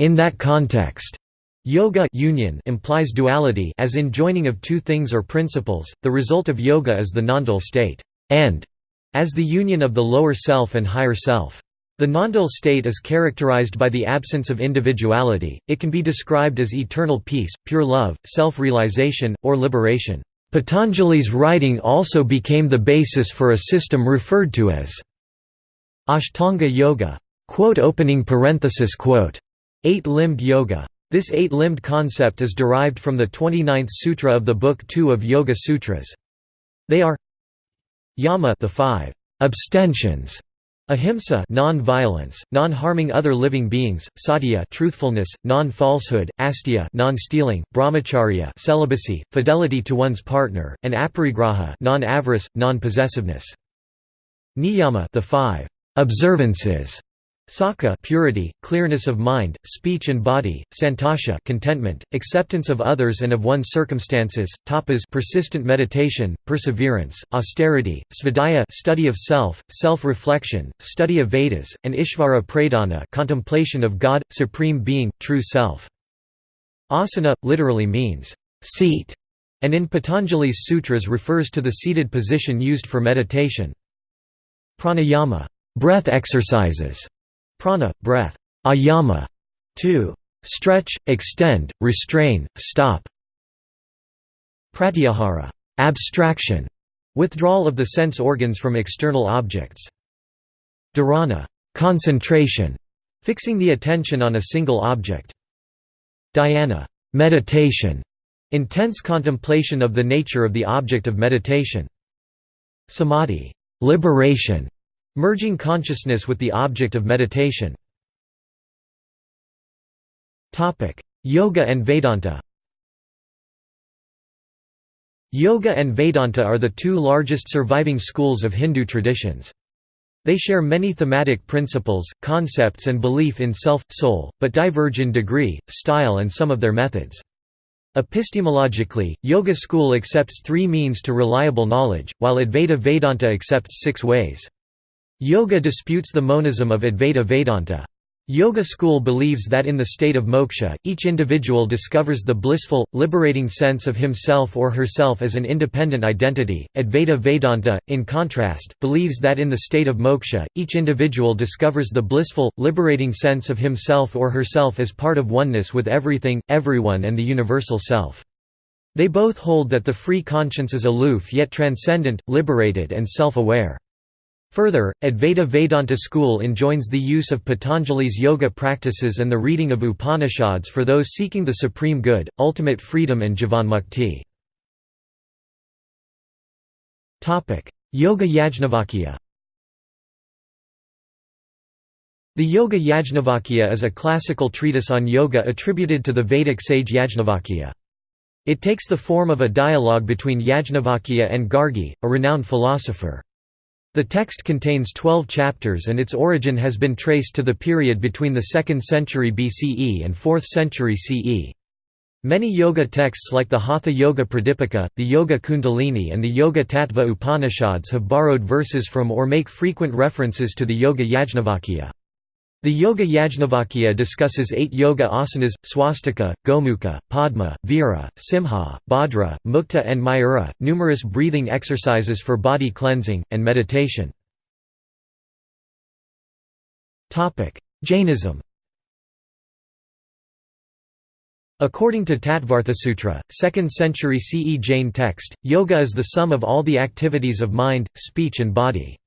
in that context, yoga union implies duality as in joining of two things or principles, the result of yoga is the nondual state, and as the union of the lower self and higher self. The nondual state is characterized by the absence of individuality, it can be described as eternal peace, pure love, self-realization, or liberation. Patanjali's writing also became the basis for a system referred to as Ashtanga Yoga. Eight-limbed yoga. This eight-limbed concept is derived from the 29th sutra of the Book 2 of Yoga Sutras. They are Yama the five abstentions Ahimsa non-violence, non-harming other living beings, satya truthfulness, non-falsehood, asteya non-stealing, brahmacharya celibacy, fidelity to one's partner, and aparigraha non-avarice, non-possessiveness. Niyama the five observances Sakha purity, clearness of mind, speech and body, santosha contentment, acceptance of others and of one's circumstances, tapas persistent meditation, perseverance, austerity, svadhyaya study of self, self-reflection, study of Vedas, and Ishvara pradana contemplation of God, supreme being, true self. Asana literally means seat, and in Patanjali's sutras refers to the seated position used for meditation. Pranayama breath exercises Prana, breath. Ayama, to stretch, extend, restrain, stop. Pratyahara, abstraction, withdrawal of the sense organs from external objects. Dharana, concentration, fixing the attention on a single object. Dhyana, meditation, intense contemplation of the nature of the object of meditation. Samadhi, liberation, Merging consciousness with the object of meditation. Yoga and Vedanta Yoga and Vedanta are the two largest surviving schools of Hindu traditions. They share many thematic principles, concepts and belief in self, soul, but diverge in degree, style and some of their methods. Epistemologically, Yoga school accepts three means to reliable knowledge, while Advaita Vedanta accepts six ways. Yoga disputes the monism of Advaita Vedanta. Yoga school believes that in the state of moksha, each individual discovers the blissful, liberating sense of himself or herself as an independent identity. Advaita Vedanta, in contrast, believes that in the state of moksha, each individual discovers the blissful, liberating sense of himself or herself as part of oneness with everything, everyone, and the universal self. They both hold that the free conscience is aloof yet transcendent, liberated, and self aware. Further, Advaita Vedanta school enjoins the use of Patanjali's yoga practices and the reading of Upanishads for those seeking the supreme good, ultimate freedom and jivanmukti. Yoga Yajnavalkya The Yoga Yajnavalkya is a classical treatise on yoga attributed to the Vedic sage Yajnavalkya. It takes the form of a dialogue between Yajnavalkya and Gargi, a renowned philosopher. The text contains 12 chapters and its origin has been traced to the period between the 2nd century BCE and 4th century CE. Many yoga texts like the Hatha Yoga Pradipika, the Yoga Kundalini and the Yoga Tattva Upanishads have borrowed verses from or make frequent references to the Yoga Yajnavalkya. The Yoga Yajnavalkya discusses eight yoga asanas, swastika, gomukha, padma, vira, simha, bhadra, mukta and mayura, numerous breathing exercises for body cleansing, and meditation. Jainism According to Tattvarthasutra, 2nd century CE Jain text, yoga is the sum of all the activities of mind, speech and body.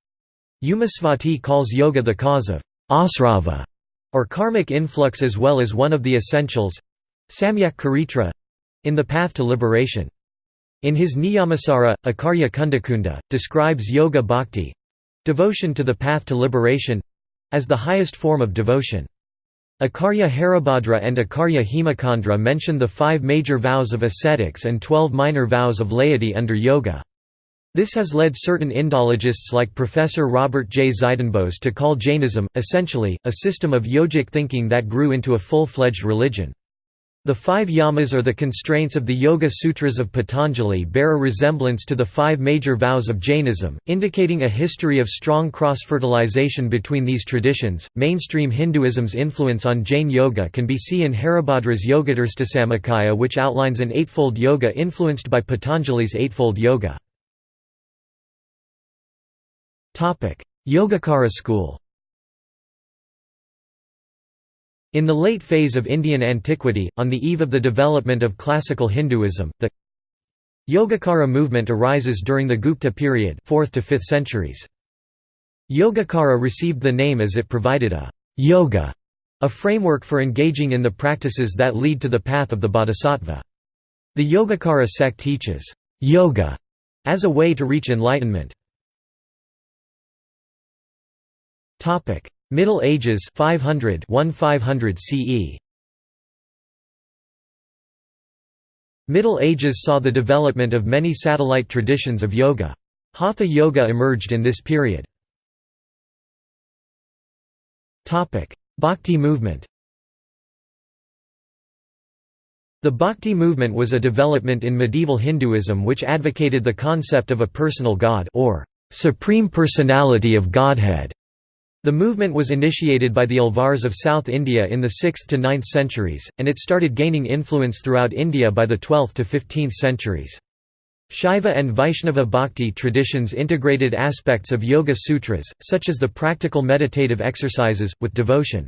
Umasvati calls yoga the cause of asrava, or karmic influx as well as one of the essentials samyak charitra in the path to liberation. In his Niyamasara, Akarya Kundakunda, describes yoga bhakti devotion to the path to liberation as the highest form of devotion. Akarya Haribhadra and Akarya Hemachandra mention the five major vows of ascetics and twelve minor vows of laity under yoga. This has led certain Indologists like Professor Robert J. Zydenbos to call Jainism, essentially, a system of yogic thinking that grew into a full-fledged religion. The five yamas or the constraints of the Yoga Sutras of Patanjali bear a resemblance to the five major vows of Jainism, indicating a history of strong cross-fertilization between these traditions. Mainstream Hinduism's influence on Jain yoga can be seen in Haribhadra's Yogadarstasamukaya which outlines an eightfold yoga influenced by Patanjali's eightfold yoga. Yogacara school In the late phase of Indian antiquity, on the eve of the development of classical Hinduism, the Yogacara movement arises during the Gupta period 4th to 5th centuries. Yogacara received the name as it provided a yoga, a framework for engaging in the practices that lead to the path of the bodhisattva. The Yogacara sect teaches yoga as a way to reach enlightenment. Topic: Middle Ages 500 1500 CE. Middle Ages saw the development of many satellite traditions of yoga. Hatha yoga emerged in this period. Topic: Bhakti movement The Bhakti movement was a development in medieval Hinduism which advocated the concept of a personal god or supreme personality of Godhead. The movement was initiated by the Alvars of South India in the 6th to 9th centuries, and it started gaining influence throughout India by the 12th to 15th centuries. Shaiva and Vaishnava bhakti traditions integrated aspects of Yoga Sutras, such as the practical meditative exercises, with devotion.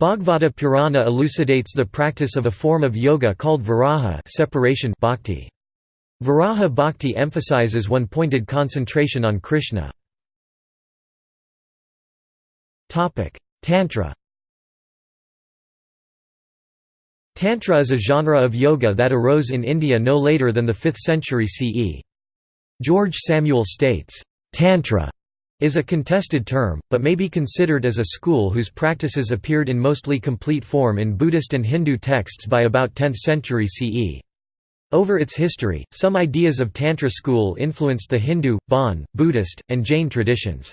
Bhagavata Purana elucidates the practice of a form of yoga called viraha separation bhakti. Viraha bhakti emphasizes one-pointed concentration on Krishna. Tantra Tantra is a genre of yoga that arose in India no later than the 5th century CE. George Samuel states, "...tantra is a contested term, but may be considered as a school whose practices appeared in mostly complete form in Buddhist and Hindu texts by about 10th century CE. Over its history, some ideas of Tantra school influenced the Hindu, Bon, Buddhist, and Jain traditions.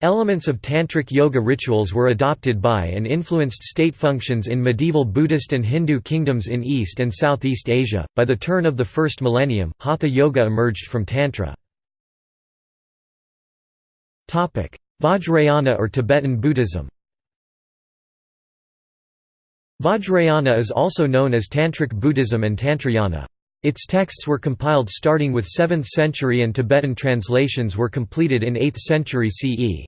Elements of tantric yoga rituals were adopted by and influenced state functions in medieval Buddhist and Hindu kingdoms in East and Southeast Asia. By the turn of the first millennium, Hatha yoga emerged from Tantra. Vajrayana or Tibetan Buddhism Vajrayana is also known as Tantric Buddhism and Tantrayana. Its texts were compiled starting with 7th century and Tibetan translations were completed in 8th century CE.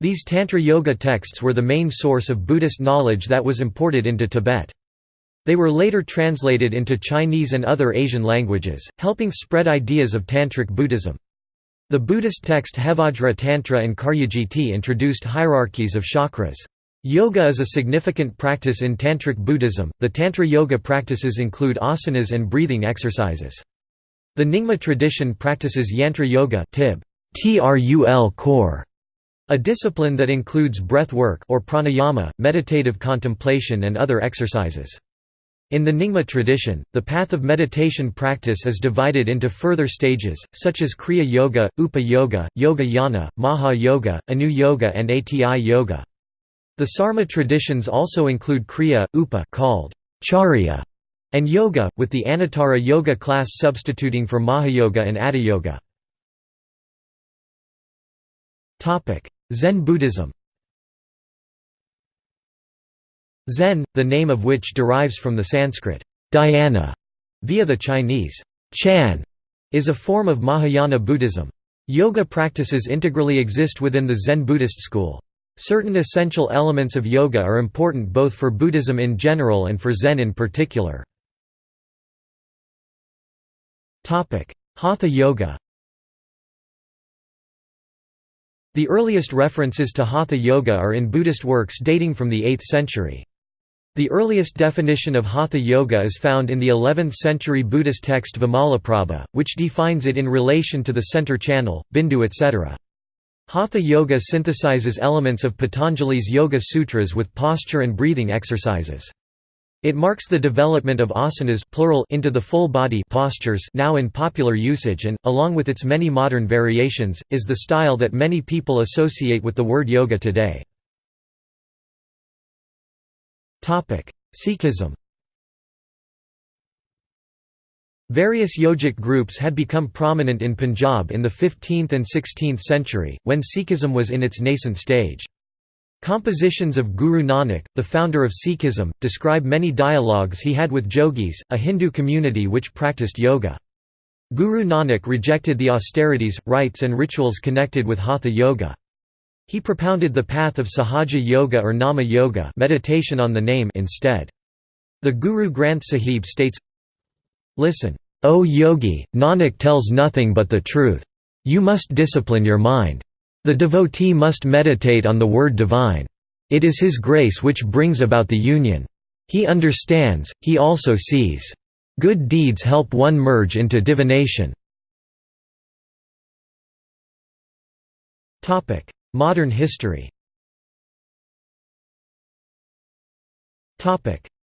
These Tantra Yoga texts were the main source of Buddhist knowledge that was imported into Tibet. They were later translated into Chinese and other Asian languages, helping spread ideas of Tantric Buddhism. The Buddhist text Hevajra Tantra and Karyagiti introduced hierarchies of chakras. Yoga is a significant practice in Tantric Buddhism. The Tantra yoga practices include asanas and breathing exercises. The Nyingma tradition practices Yantra Yoga tib, trul khor, a discipline that includes breath work or pranayama, meditative contemplation and other exercises. In the Nyingma tradition, the path of meditation practice is divided into further stages, such as Kriya Yoga, Upa Yoga, Yoga Yana, Maha Yoga, Anu Yoga and Ati Yoga. The Sarma traditions also include Kriya, Upa called Charya, and Yoga, with the Anuttara Yoga class substituting for Mahayoga and Atiyoga. Zen Buddhism Zen, the name of which derives from the Sanskrit dhyana via the Chinese Chan, is a form of Mahayana Buddhism. Yoga practices integrally exist within the Zen Buddhist school. Certain essential elements of yoga are important both for Buddhism in general and for Zen in particular. Hatha Yoga The earliest references to Hatha Yoga are in Buddhist works dating from the 8th century. The earliest definition of Hatha Yoga is found in the 11th century Buddhist text Vimalaprabha, which defines it in relation to the center channel, bindu etc. Hatha Yoga synthesizes elements of Patanjali's Yoga Sutras with posture and breathing exercises. It marks the development of asanas plural into the full body postures now in popular usage and, along with its many modern variations, is the style that many people associate with the word yoga today. Sikhism Various yogic groups had become prominent in Punjab in the 15th and 16th century, when Sikhism was in its nascent stage. Compositions of Guru Nanak, the founder of Sikhism, describe many dialogues he had with jogis, a Hindu community which practiced yoga. Guru Nanak rejected the austerities, rites and rituals connected with Hatha Yoga. He propounded the path of Sahaja Yoga or Nama Yoga meditation on the name instead. The Guru Granth Sahib states, Listen, O yogi, Nanak tells nothing but the truth. You must discipline your mind. The devotee must meditate on the word divine. It is his grace which brings about the union. He understands, he also sees. Good deeds help one merge into divination. Modern history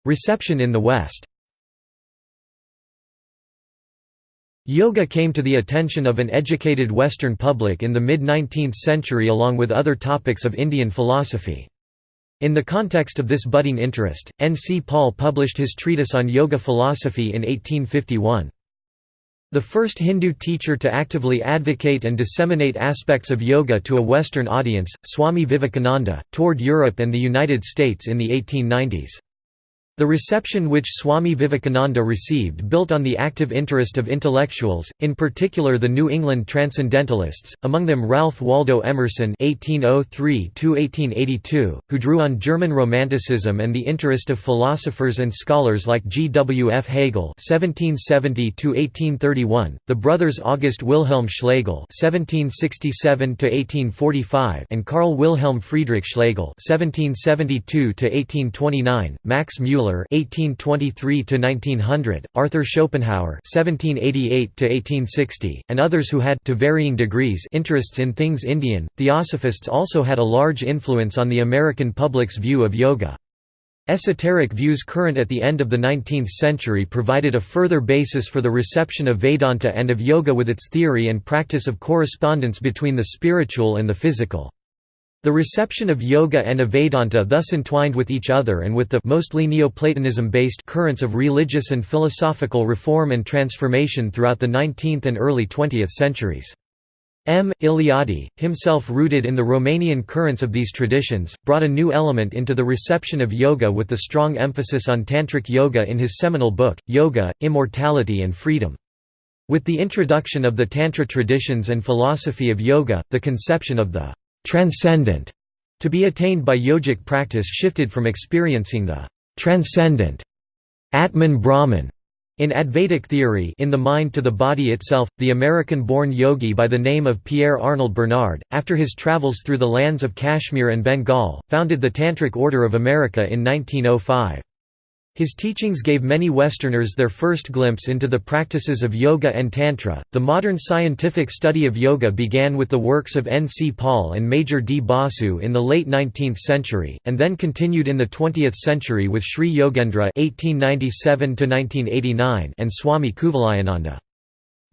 Reception in the West Yoga came to the attention of an educated Western public in the mid-19th century along with other topics of Indian philosophy. In the context of this budding interest, N. C. Paul published his treatise on yoga philosophy in 1851. The first Hindu teacher to actively advocate and disseminate aspects of yoga to a Western audience, Swami Vivekananda, toured Europe and the United States in the 1890s. The reception which Swami Vivekananda received built on the active interest of intellectuals, in particular the New England Transcendentalists, among them Ralph Waldo Emerson (1803–1882), who drew on German Romanticism and the interest of philosophers and scholars like G. W. F. Hegel (1770–1831), the brothers August Wilhelm Schlegel (1767–1845) and Carl Wilhelm Friedrich Schlegel (1772–1829), Max Mueller Müller (1823–1900), Arthur Schopenhauer (1788–1860), and others who had, to varying degrees, interests in things Indian. Theosophists also had a large influence on the American public's view of yoga. Esoteric views current at the end of the 19th century provided a further basis for the reception of Vedanta and of yoga with its theory and practice of correspondence between the spiritual and the physical. The reception of yoga and Vedanta thus entwined with each other and with the mostly Neoplatonism-based currents of religious and philosophical reform and transformation throughout the 19th and early 20th centuries. M. Eliade, himself rooted in the Romanian currents of these traditions, brought a new element into the reception of yoga with the strong emphasis on Tantric yoga in his seminal book, Yoga, Immortality and Freedom. With the introduction of the Tantra traditions and philosophy of yoga, the conception of the transcendent to be attained by yogic practice shifted from experiencing the transcendent Atman Brahman in Advaitic theory in the mind to the body itself, the American-born yogi by the name of Pierre Arnold Bernard, after his travels through the lands of Kashmir and Bengal, founded the Tantric Order of America in 1905. His teachings gave many Westerners their first glimpse into the practices of yoga and tantra. The modern scientific study of yoga began with the works of N. C. Paul and Major D. Basu in the late 19th century, and then continued in the 20th century with Sri Yogendra (1897–1989) and Swami Kuvalayananda.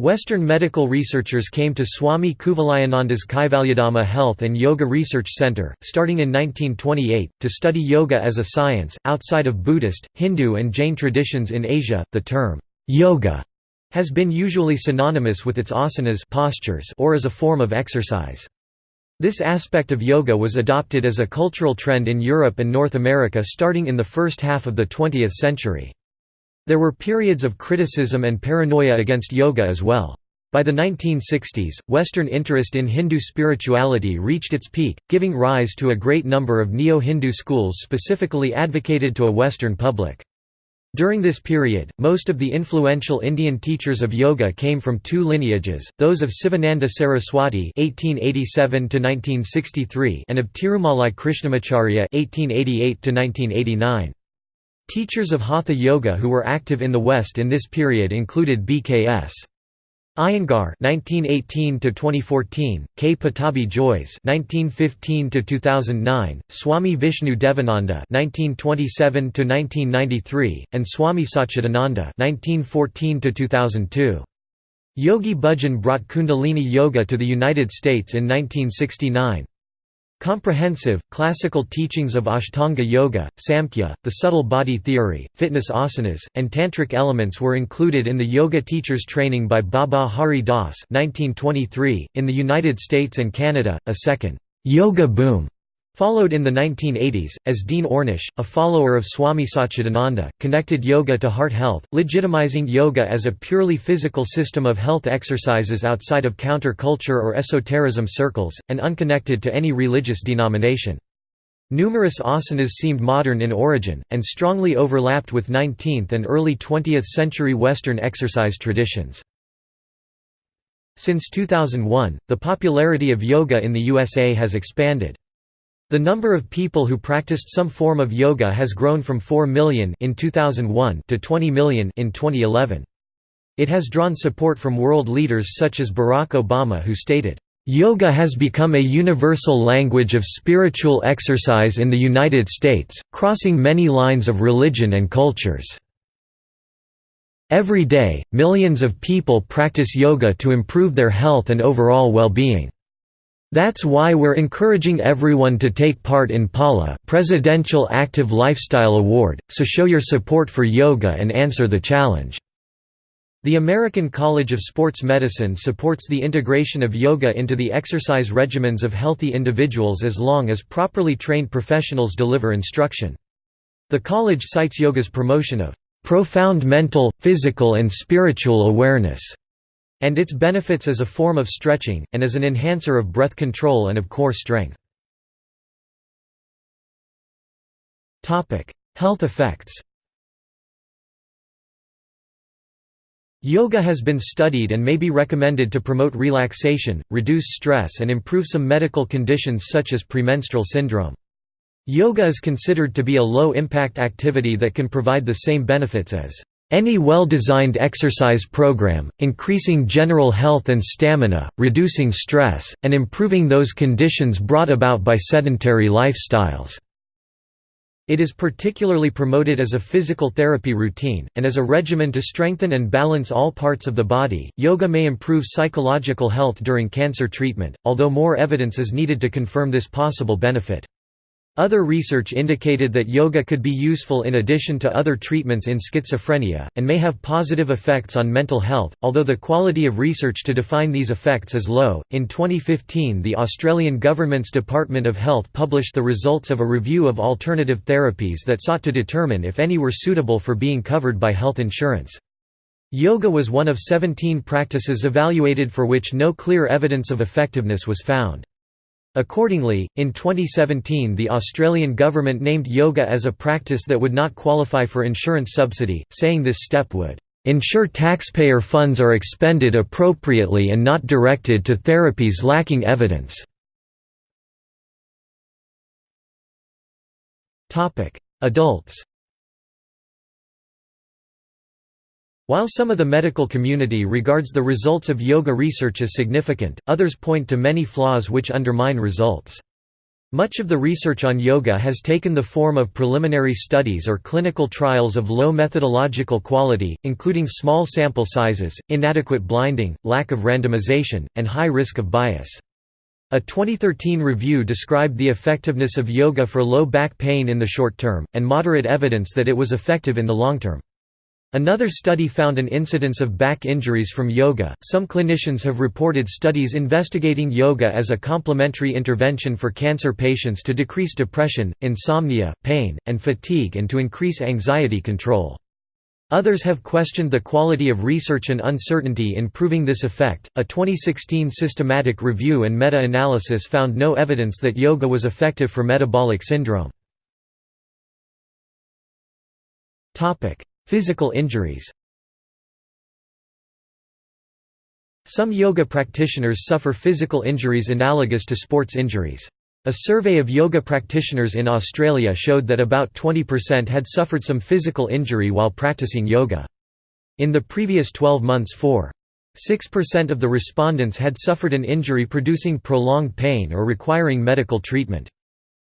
Western medical researchers came to Swami Kuvalayananda's Kaivalyadhama Health and Yoga Research Center, starting in 1928, to study yoga as a science. Outside of Buddhist, Hindu, and Jain traditions in Asia, the term yoga has been usually synonymous with its asanas postures or as a form of exercise. This aspect of yoga was adopted as a cultural trend in Europe and North America starting in the first half of the 20th century. There were periods of criticism and paranoia against yoga as well. By the 1960s, Western interest in Hindu spirituality reached its peak, giving rise to a great number of neo-Hindu schools specifically advocated to a Western public. During this period, most of the influential Indian teachers of yoga came from two lineages, those of Sivananda Saraswati (1887–1963) and of Tirumalai Krishnamacharya (1888–1989). Teachers of Hatha Yoga who were active in the West in this period included B.K.S. Iyengar (1918–2014), K. Pattabhi Jois (1915–2009), Swami Vishnu Devananda (1927–1993), and Swami Satchidananda (1914–2002). Yogi Bhajan brought Kundalini Yoga to the United States in 1969. Comprehensive, classical teachings of Ashtanga Yoga, Samkhya, the subtle body theory, fitness asanas, and tantric elements were included in the yoga teacher's training by Baba Hari Das 1923. .In the United States and Canada, a second yoga boom Followed in the 1980s, as Dean Ornish, a follower of Swami Satchidananda, connected yoga to heart health, legitimizing yoga as a purely physical system of health exercises outside of counter-culture or esotericism circles, and unconnected to any religious denomination. Numerous asanas seemed modern in origin, and strongly overlapped with 19th and early 20th century Western exercise traditions. Since 2001, the popularity of yoga in the USA has expanded. The number of people who practiced some form of yoga has grown from 4 million in 2001 to 20 million in 2011. It has drawn support from world leaders such as Barack Obama who stated, "...yoga has become a universal language of spiritual exercise in the United States, crossing many lines of religion and cultures." Every day, millions of people practice yoga to improve their health and overall well-being. That's why we're encouraging everyone to take part in PALA Presidential Active Lifestyle Award, so show your support for yoga and answer the challenge." The American College of Sports Medicine supports the integration of yoga into the exercise regimens of healthy individuals as long as properly trained professionals deliver instruction. The college cites yoga's promotion of "...profound mental, physical and spiritual awareness." And its benefits as a form of stretching, and as an enhancer of breath control and of core strength. Health effects Yoga has been studied and may be recommended to promote relaxation, reduce stress and improve some medical conditions such as premenstrual syndrome. Yoga is considered to be a low-impact activity that can provide the same benefits as any well-designed exercise program, increasing general health and stamina, reducing stress, and improving those conditions brought about by sedentary lifestyles. It is particularly promoted as a physical therapy routine, and as a regimen to strengthen and balance all parts of the body. Yoga may improve psychological health during cancer treatment, although more evidence is needed to confirm this possible benefit. Other research indicated that yoga could be useful in addition to other treatments in schizophrenia, and may have positive effects on mental health, although the quality of research to define these effects is low. In 2015, the Australian government's Department of Health published the results of a review of alternative therapies that sought to determine if any were suitable for being covered by health insurance. Yoga was one of 17 practices evaluated for which no clear evidence of effectiveness was found. Accordingly, in 2017 the Australian government named yoga as a practice that would not qualify for insurance subsidy, saying this step would ensure taxpayer funds are expended appropriately and not directed to therapies lacking evidence. Adults While some of the medical community regards the results of yoga research as significant, others point to many flaws which undermine results. Much of the research on yoga has taken the form of preliminary studies or clinical trials of low methodological quality, including small sample sizes, inadequate blinding, lack of randomization, and high risk of bias. A 2013 review described the effectiveness of yoga for low back pain in the short term, and moderate evidence that it was effective in the long term. Another study found an incidence of back injuries from yoga. Some clinicians have reported studies investigating yoga as a complementary intervention for cancer patients to decrease depression, insomnia, pain, and fatigue and to increase anxiety control. Others have questioned the quality of research and uncertainty in proving this effect. A 2016 systematic review and meta analysis found no evidence that yoga was effective for metabolic syndrome. Physical injuries Some yoga practitioners suffer physical injuries analogous to sports injuries. A survey of yoga practitioners in Australia showed that about 20% had suffered some physical injury while practicing yoga. In the previous 12 months 4.6% of the respondents had suffered an injury producing prolonged pain or requiring medical treatment.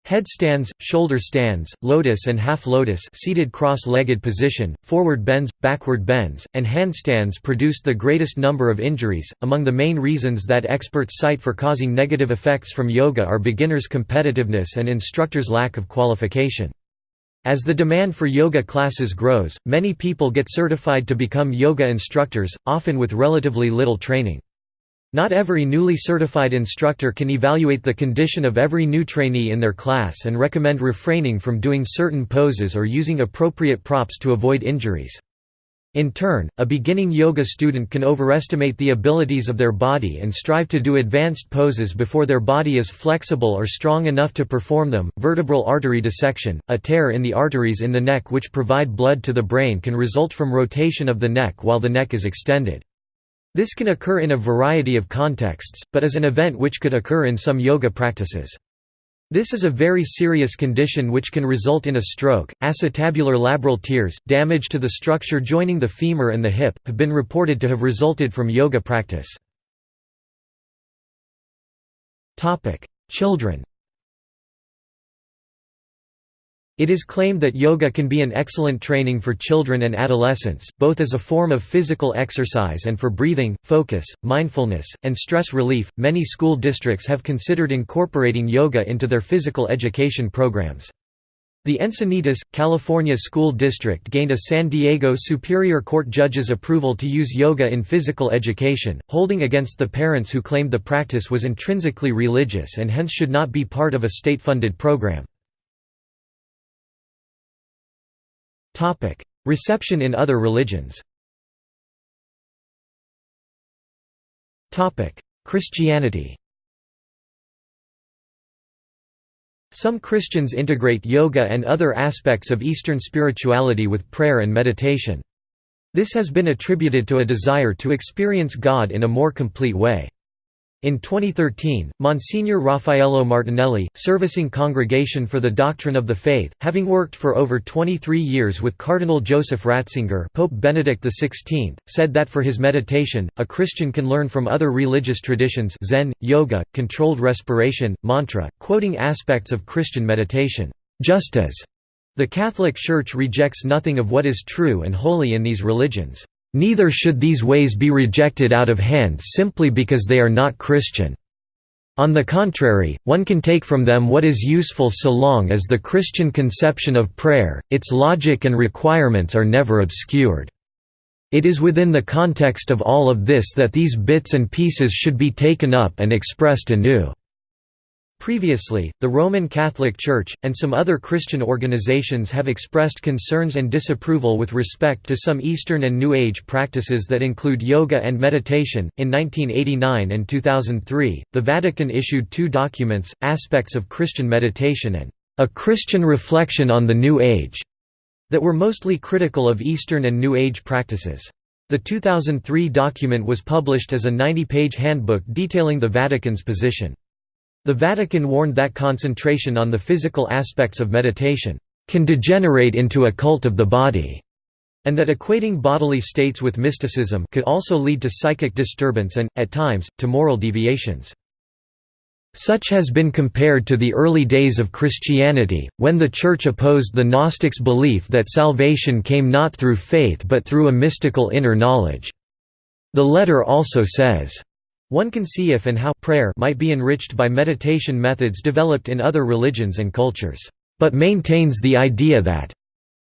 Headstands, shoulder stands, lotus and half lotus seated cross-legged position, forward bends, backward bends, and handstands produced the greatest number of injuries. Among the main reasons that experts cite for causing negative effects from yoga are beginners' competitiveness and instructors' lack of qualification. As the demand for yoga classes grows, many people get certified to become yoga instructors, often with relatively little training. Not every newly certified instructor can evaluate the condition of every new trainee in their class and recommend refraining from doing certain poses or using appropriate props to avoid injuries. In turn, a beginning yoga student can overestimate the abilities of their body and strive to do advanced poses before their body is flexible or strong enough to perform them. Vertebral artery dissection, a tear in the arteries in the neck which provide blood to the brain, can result from rotation of the neck while the neck is extended. This can occur in a variety of contexts, but is an event which could occur in some yoga practices. This is a very serious condition which can result in a stroke. Acetabular labral tears, damage to the structure joining the femur and the hip, have been reported to have resulted from yoga practice. Children It is claimed that yoga can be an excellent training for children and adolescents, both as a form of physical exercise and for breathing, focus, mindfulness, and stress relief. Many school districts have considered incorporating yoga into their physical education programs. The Encinitas, California school district gained a San Diego Superior Court judge's approval to use yoga in physical education, holding against the parents who claimed the practice was intrinsically religious and hence should not be part of a state-funded program. Reception in other religions Christianity Some Christians integrate yoga and other aspects of Eastern spirituality with prayer and meditation. This has been attributed to a desire to experience God in a more complete way. In 2013, Monsignor Raffaello Martinelli, servicing Congregation for the Doctrine of the Faith, having worked for over 23 years with Cardinal Joseph Ratzinger Pope Benedict XVI, said that for his meditation, a Christian can learn from other religious traditions Zen, yoga, controlled respiration, mantra, quoting aspects of Christian meditation, just as the Catholic Church rejects nothing of what is true and holy in these religions. Neither should these ways be rejected out of hand simply because they are not Christian. On the contrary, one can take from them what is useful so long as the Christian conception of prayer, its logic and requirements are never obscured. It is within the context of all of this that these bits and pieces should be taken up and expressed anew. Previously, the Roman Catholic Church, and some other Christian organizations have expressed concerns and disapproval with respect to some Eastern and New Age practices that include yoga and meditation. In 1989 and 2003, the Vatican issued two documents Aspects of Christian Meditation and A Christian Reflection on the New Age that were mostly critical of Eastern and New Age practices. The 2003 document was published as a 90 page handbook detailing the Vatican's position. The Vatican warned that concentration on the physical aspects of meditation can degenerate into a cult of the body, and that equating bodily states with mysticism could also lead to psychic disturbance and, at times, to moral deviations. Such has been compared to the early days of Christianity, when the Church opposed the Gnostics' belief that salvation came not through faith but through a mystical inner knowledge. The letter also says, one can see if and how prayer might be enriched by meditation methods developed in other religions and cultures, but maintains the idea that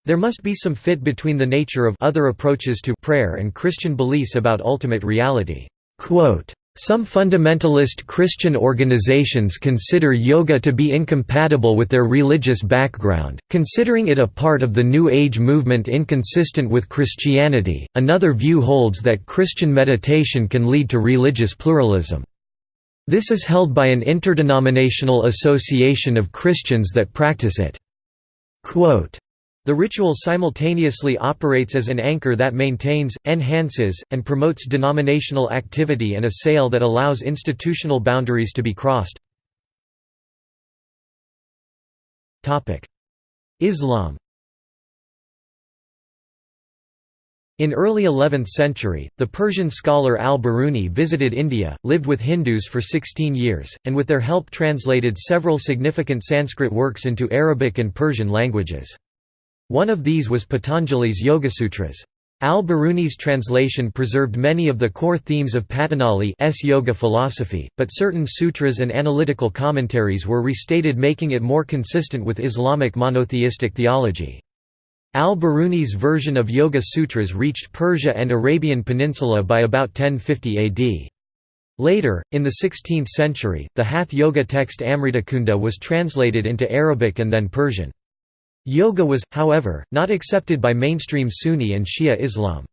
there must be some fit between the nature of other approaches to prayer and Christian beliefs about ultimate reality. Quote, some fundamentalist Christian organizations consider yoga to be incompatible with their religious background, considering it a part of the New Age movement inconsistent with Christianity. Another view holds that Christian meditation can lead to religious pluralism. This is held by an interdenominational association of Christians that practice it. Quote, the ritual simultaneously operates as an anchor that maintains, enhances, and promotes denominational activity and a sail that allows institutional boundaries to be crossed. Islam In early 11th century, the Persian scholar al-Biruni visited India, lived with Hindus for 16 years, and with their help translated several significant Sanskrit works into Arabic and Persian languages. One of these was Patanjali's Yogasutras. Al-Biruni's translation preserved many of the core themes of Patanjali's yoga philosophy, but certain sutras and analytical commentaries were restated making it more consistent with Islamic monotheistic theology. Al-Biruni's version of Yoga Sutras reached Persia and Arabian Peninsula by about 1050 AD. Later, in the 16th century, the Hath Yoga text Amritakunda was translated into Arabic and then Persian. Yoga was, however, not accepted by mainstream Sunni and Shia Islam.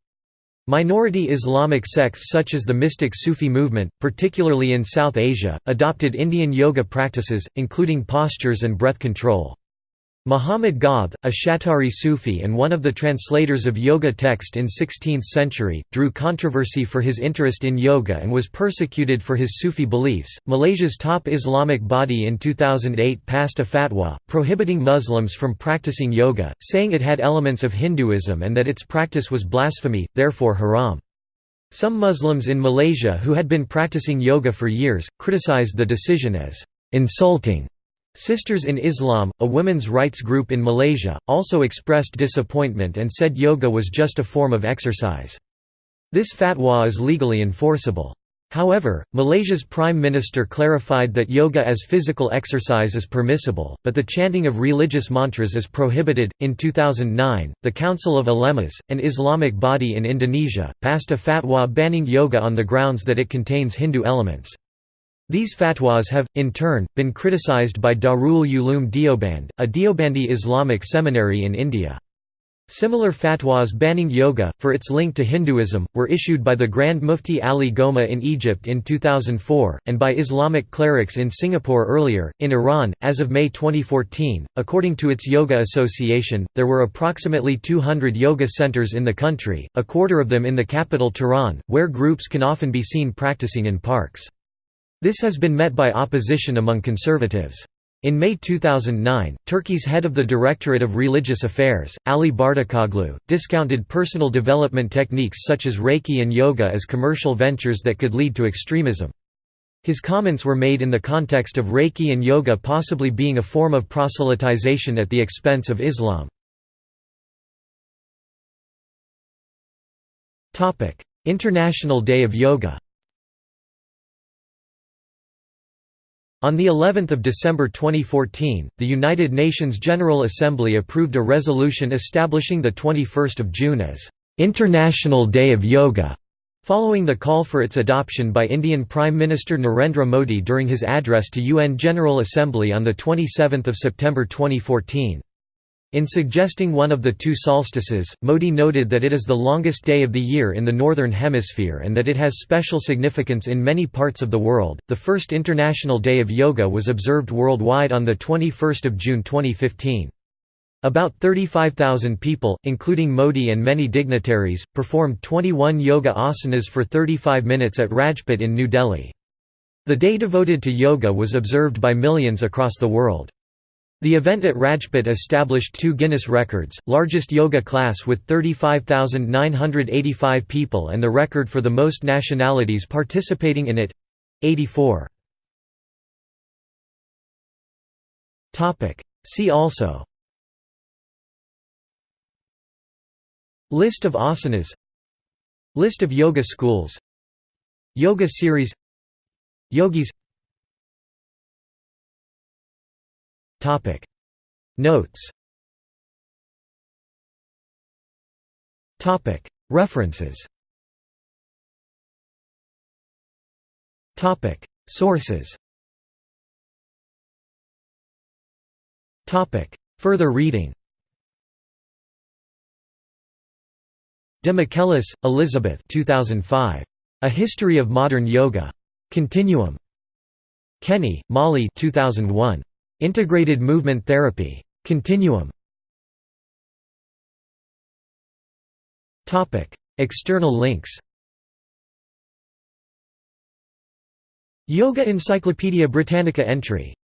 Minority Islamic sects such as the mystic Sufi movement, particularly in South Asia, adopted Indian yoga practices, including postures and breath control. Muhammad Gauth, a Shattari Sufi and one of the translators of yoga text in 16th century, drew controversy for his interest in yoga and was persecuted for his Sufi beliefs. Malaysia's top Islamic body in 2008 passed a fatwa, prohibiting Muslims from practicing yoga, saying it had elements of Hinduism and that its practice was blasphemy, therefore haram. Some Muslims in Malaysia who had been practicing yoga for years, criticized the decision as insulting Sisters in Islam, a women's rights group in Malaysia, also expressed disappointment and said yoga was just a form of exercise. This fatwa is legally enforceable. However, Malaysia's Prime Minister clarified that yoga as physical exercise is permissible, but the chanting of religious mantras is prohibited. In 2009, the Council of Ulemas, an Islamic body in Indonesia, passed a fatwa banning yoga on the grounds that it contains Hindu elements. These fatwas have, in turn, been criticized by Darul Uloom Deoband, a Deobandi Islamic seminary in India. Similar fatwas banning yoga, for its link to Hinduism, were issued by the Grand Mufti Ali Gomaa in Egypt in 2004, and by Islamic clerics in Singapore earlier. In Iran, as of May 2014, according to its Yoga Association, there were approximately 200 yoga centers in the country, a quarter of them in the capital Tehran, where groups can often be seen practicing in parks. This has been met by opposition among conservatives. In May 2009, Turkey's head of the Directorate of Religious Affairs, Ali Bardakoglu, discounted personal development techniques such as Reiki and yoga as commercial ventures that could lead to extremism. His comments were made in the context of Reiki and yoga possibly being a form of proselytization at the expense of Islam. International Day of Yoga On the 11th of December 2014, the United Nations General Assembly approved a resolution establishing the 21st of June as International Day of Yoga, following the call for its adoption by Indian Prime Minister Narendra Modi during his address to UN General Assembly on the 27th of September 2014. In suggesting one of the two solstices, Modi noted that it is the longest day of the year in the Northern Hemisphere and that it has special significance in many parts of the world. The first International Day of Yoga was observed worldwide on the 21st of June 2015. About 35,000 people, including Modi and many dignitaries, performed 21 yoga asanas for 35 minutes at Rajpath in New Delhi. The day devoted to yoga was observed by millions across the world. The event at Rajpath established two Guinness records, largest yoga class with 35,985 people and the record for the most nationalities participating in it—84. See also List of asanas List of yoga schools Yoga series Yogis Topic Notes Topic References Topic Sources Topic Further reading De Michelis, Elizabeth 2005. A History of Modern Yoga. Continuum. Kenny, Molly 2001. Integrated Movement Therapy. Continuum. External links. Yoga Encyclopaedia Britannica entry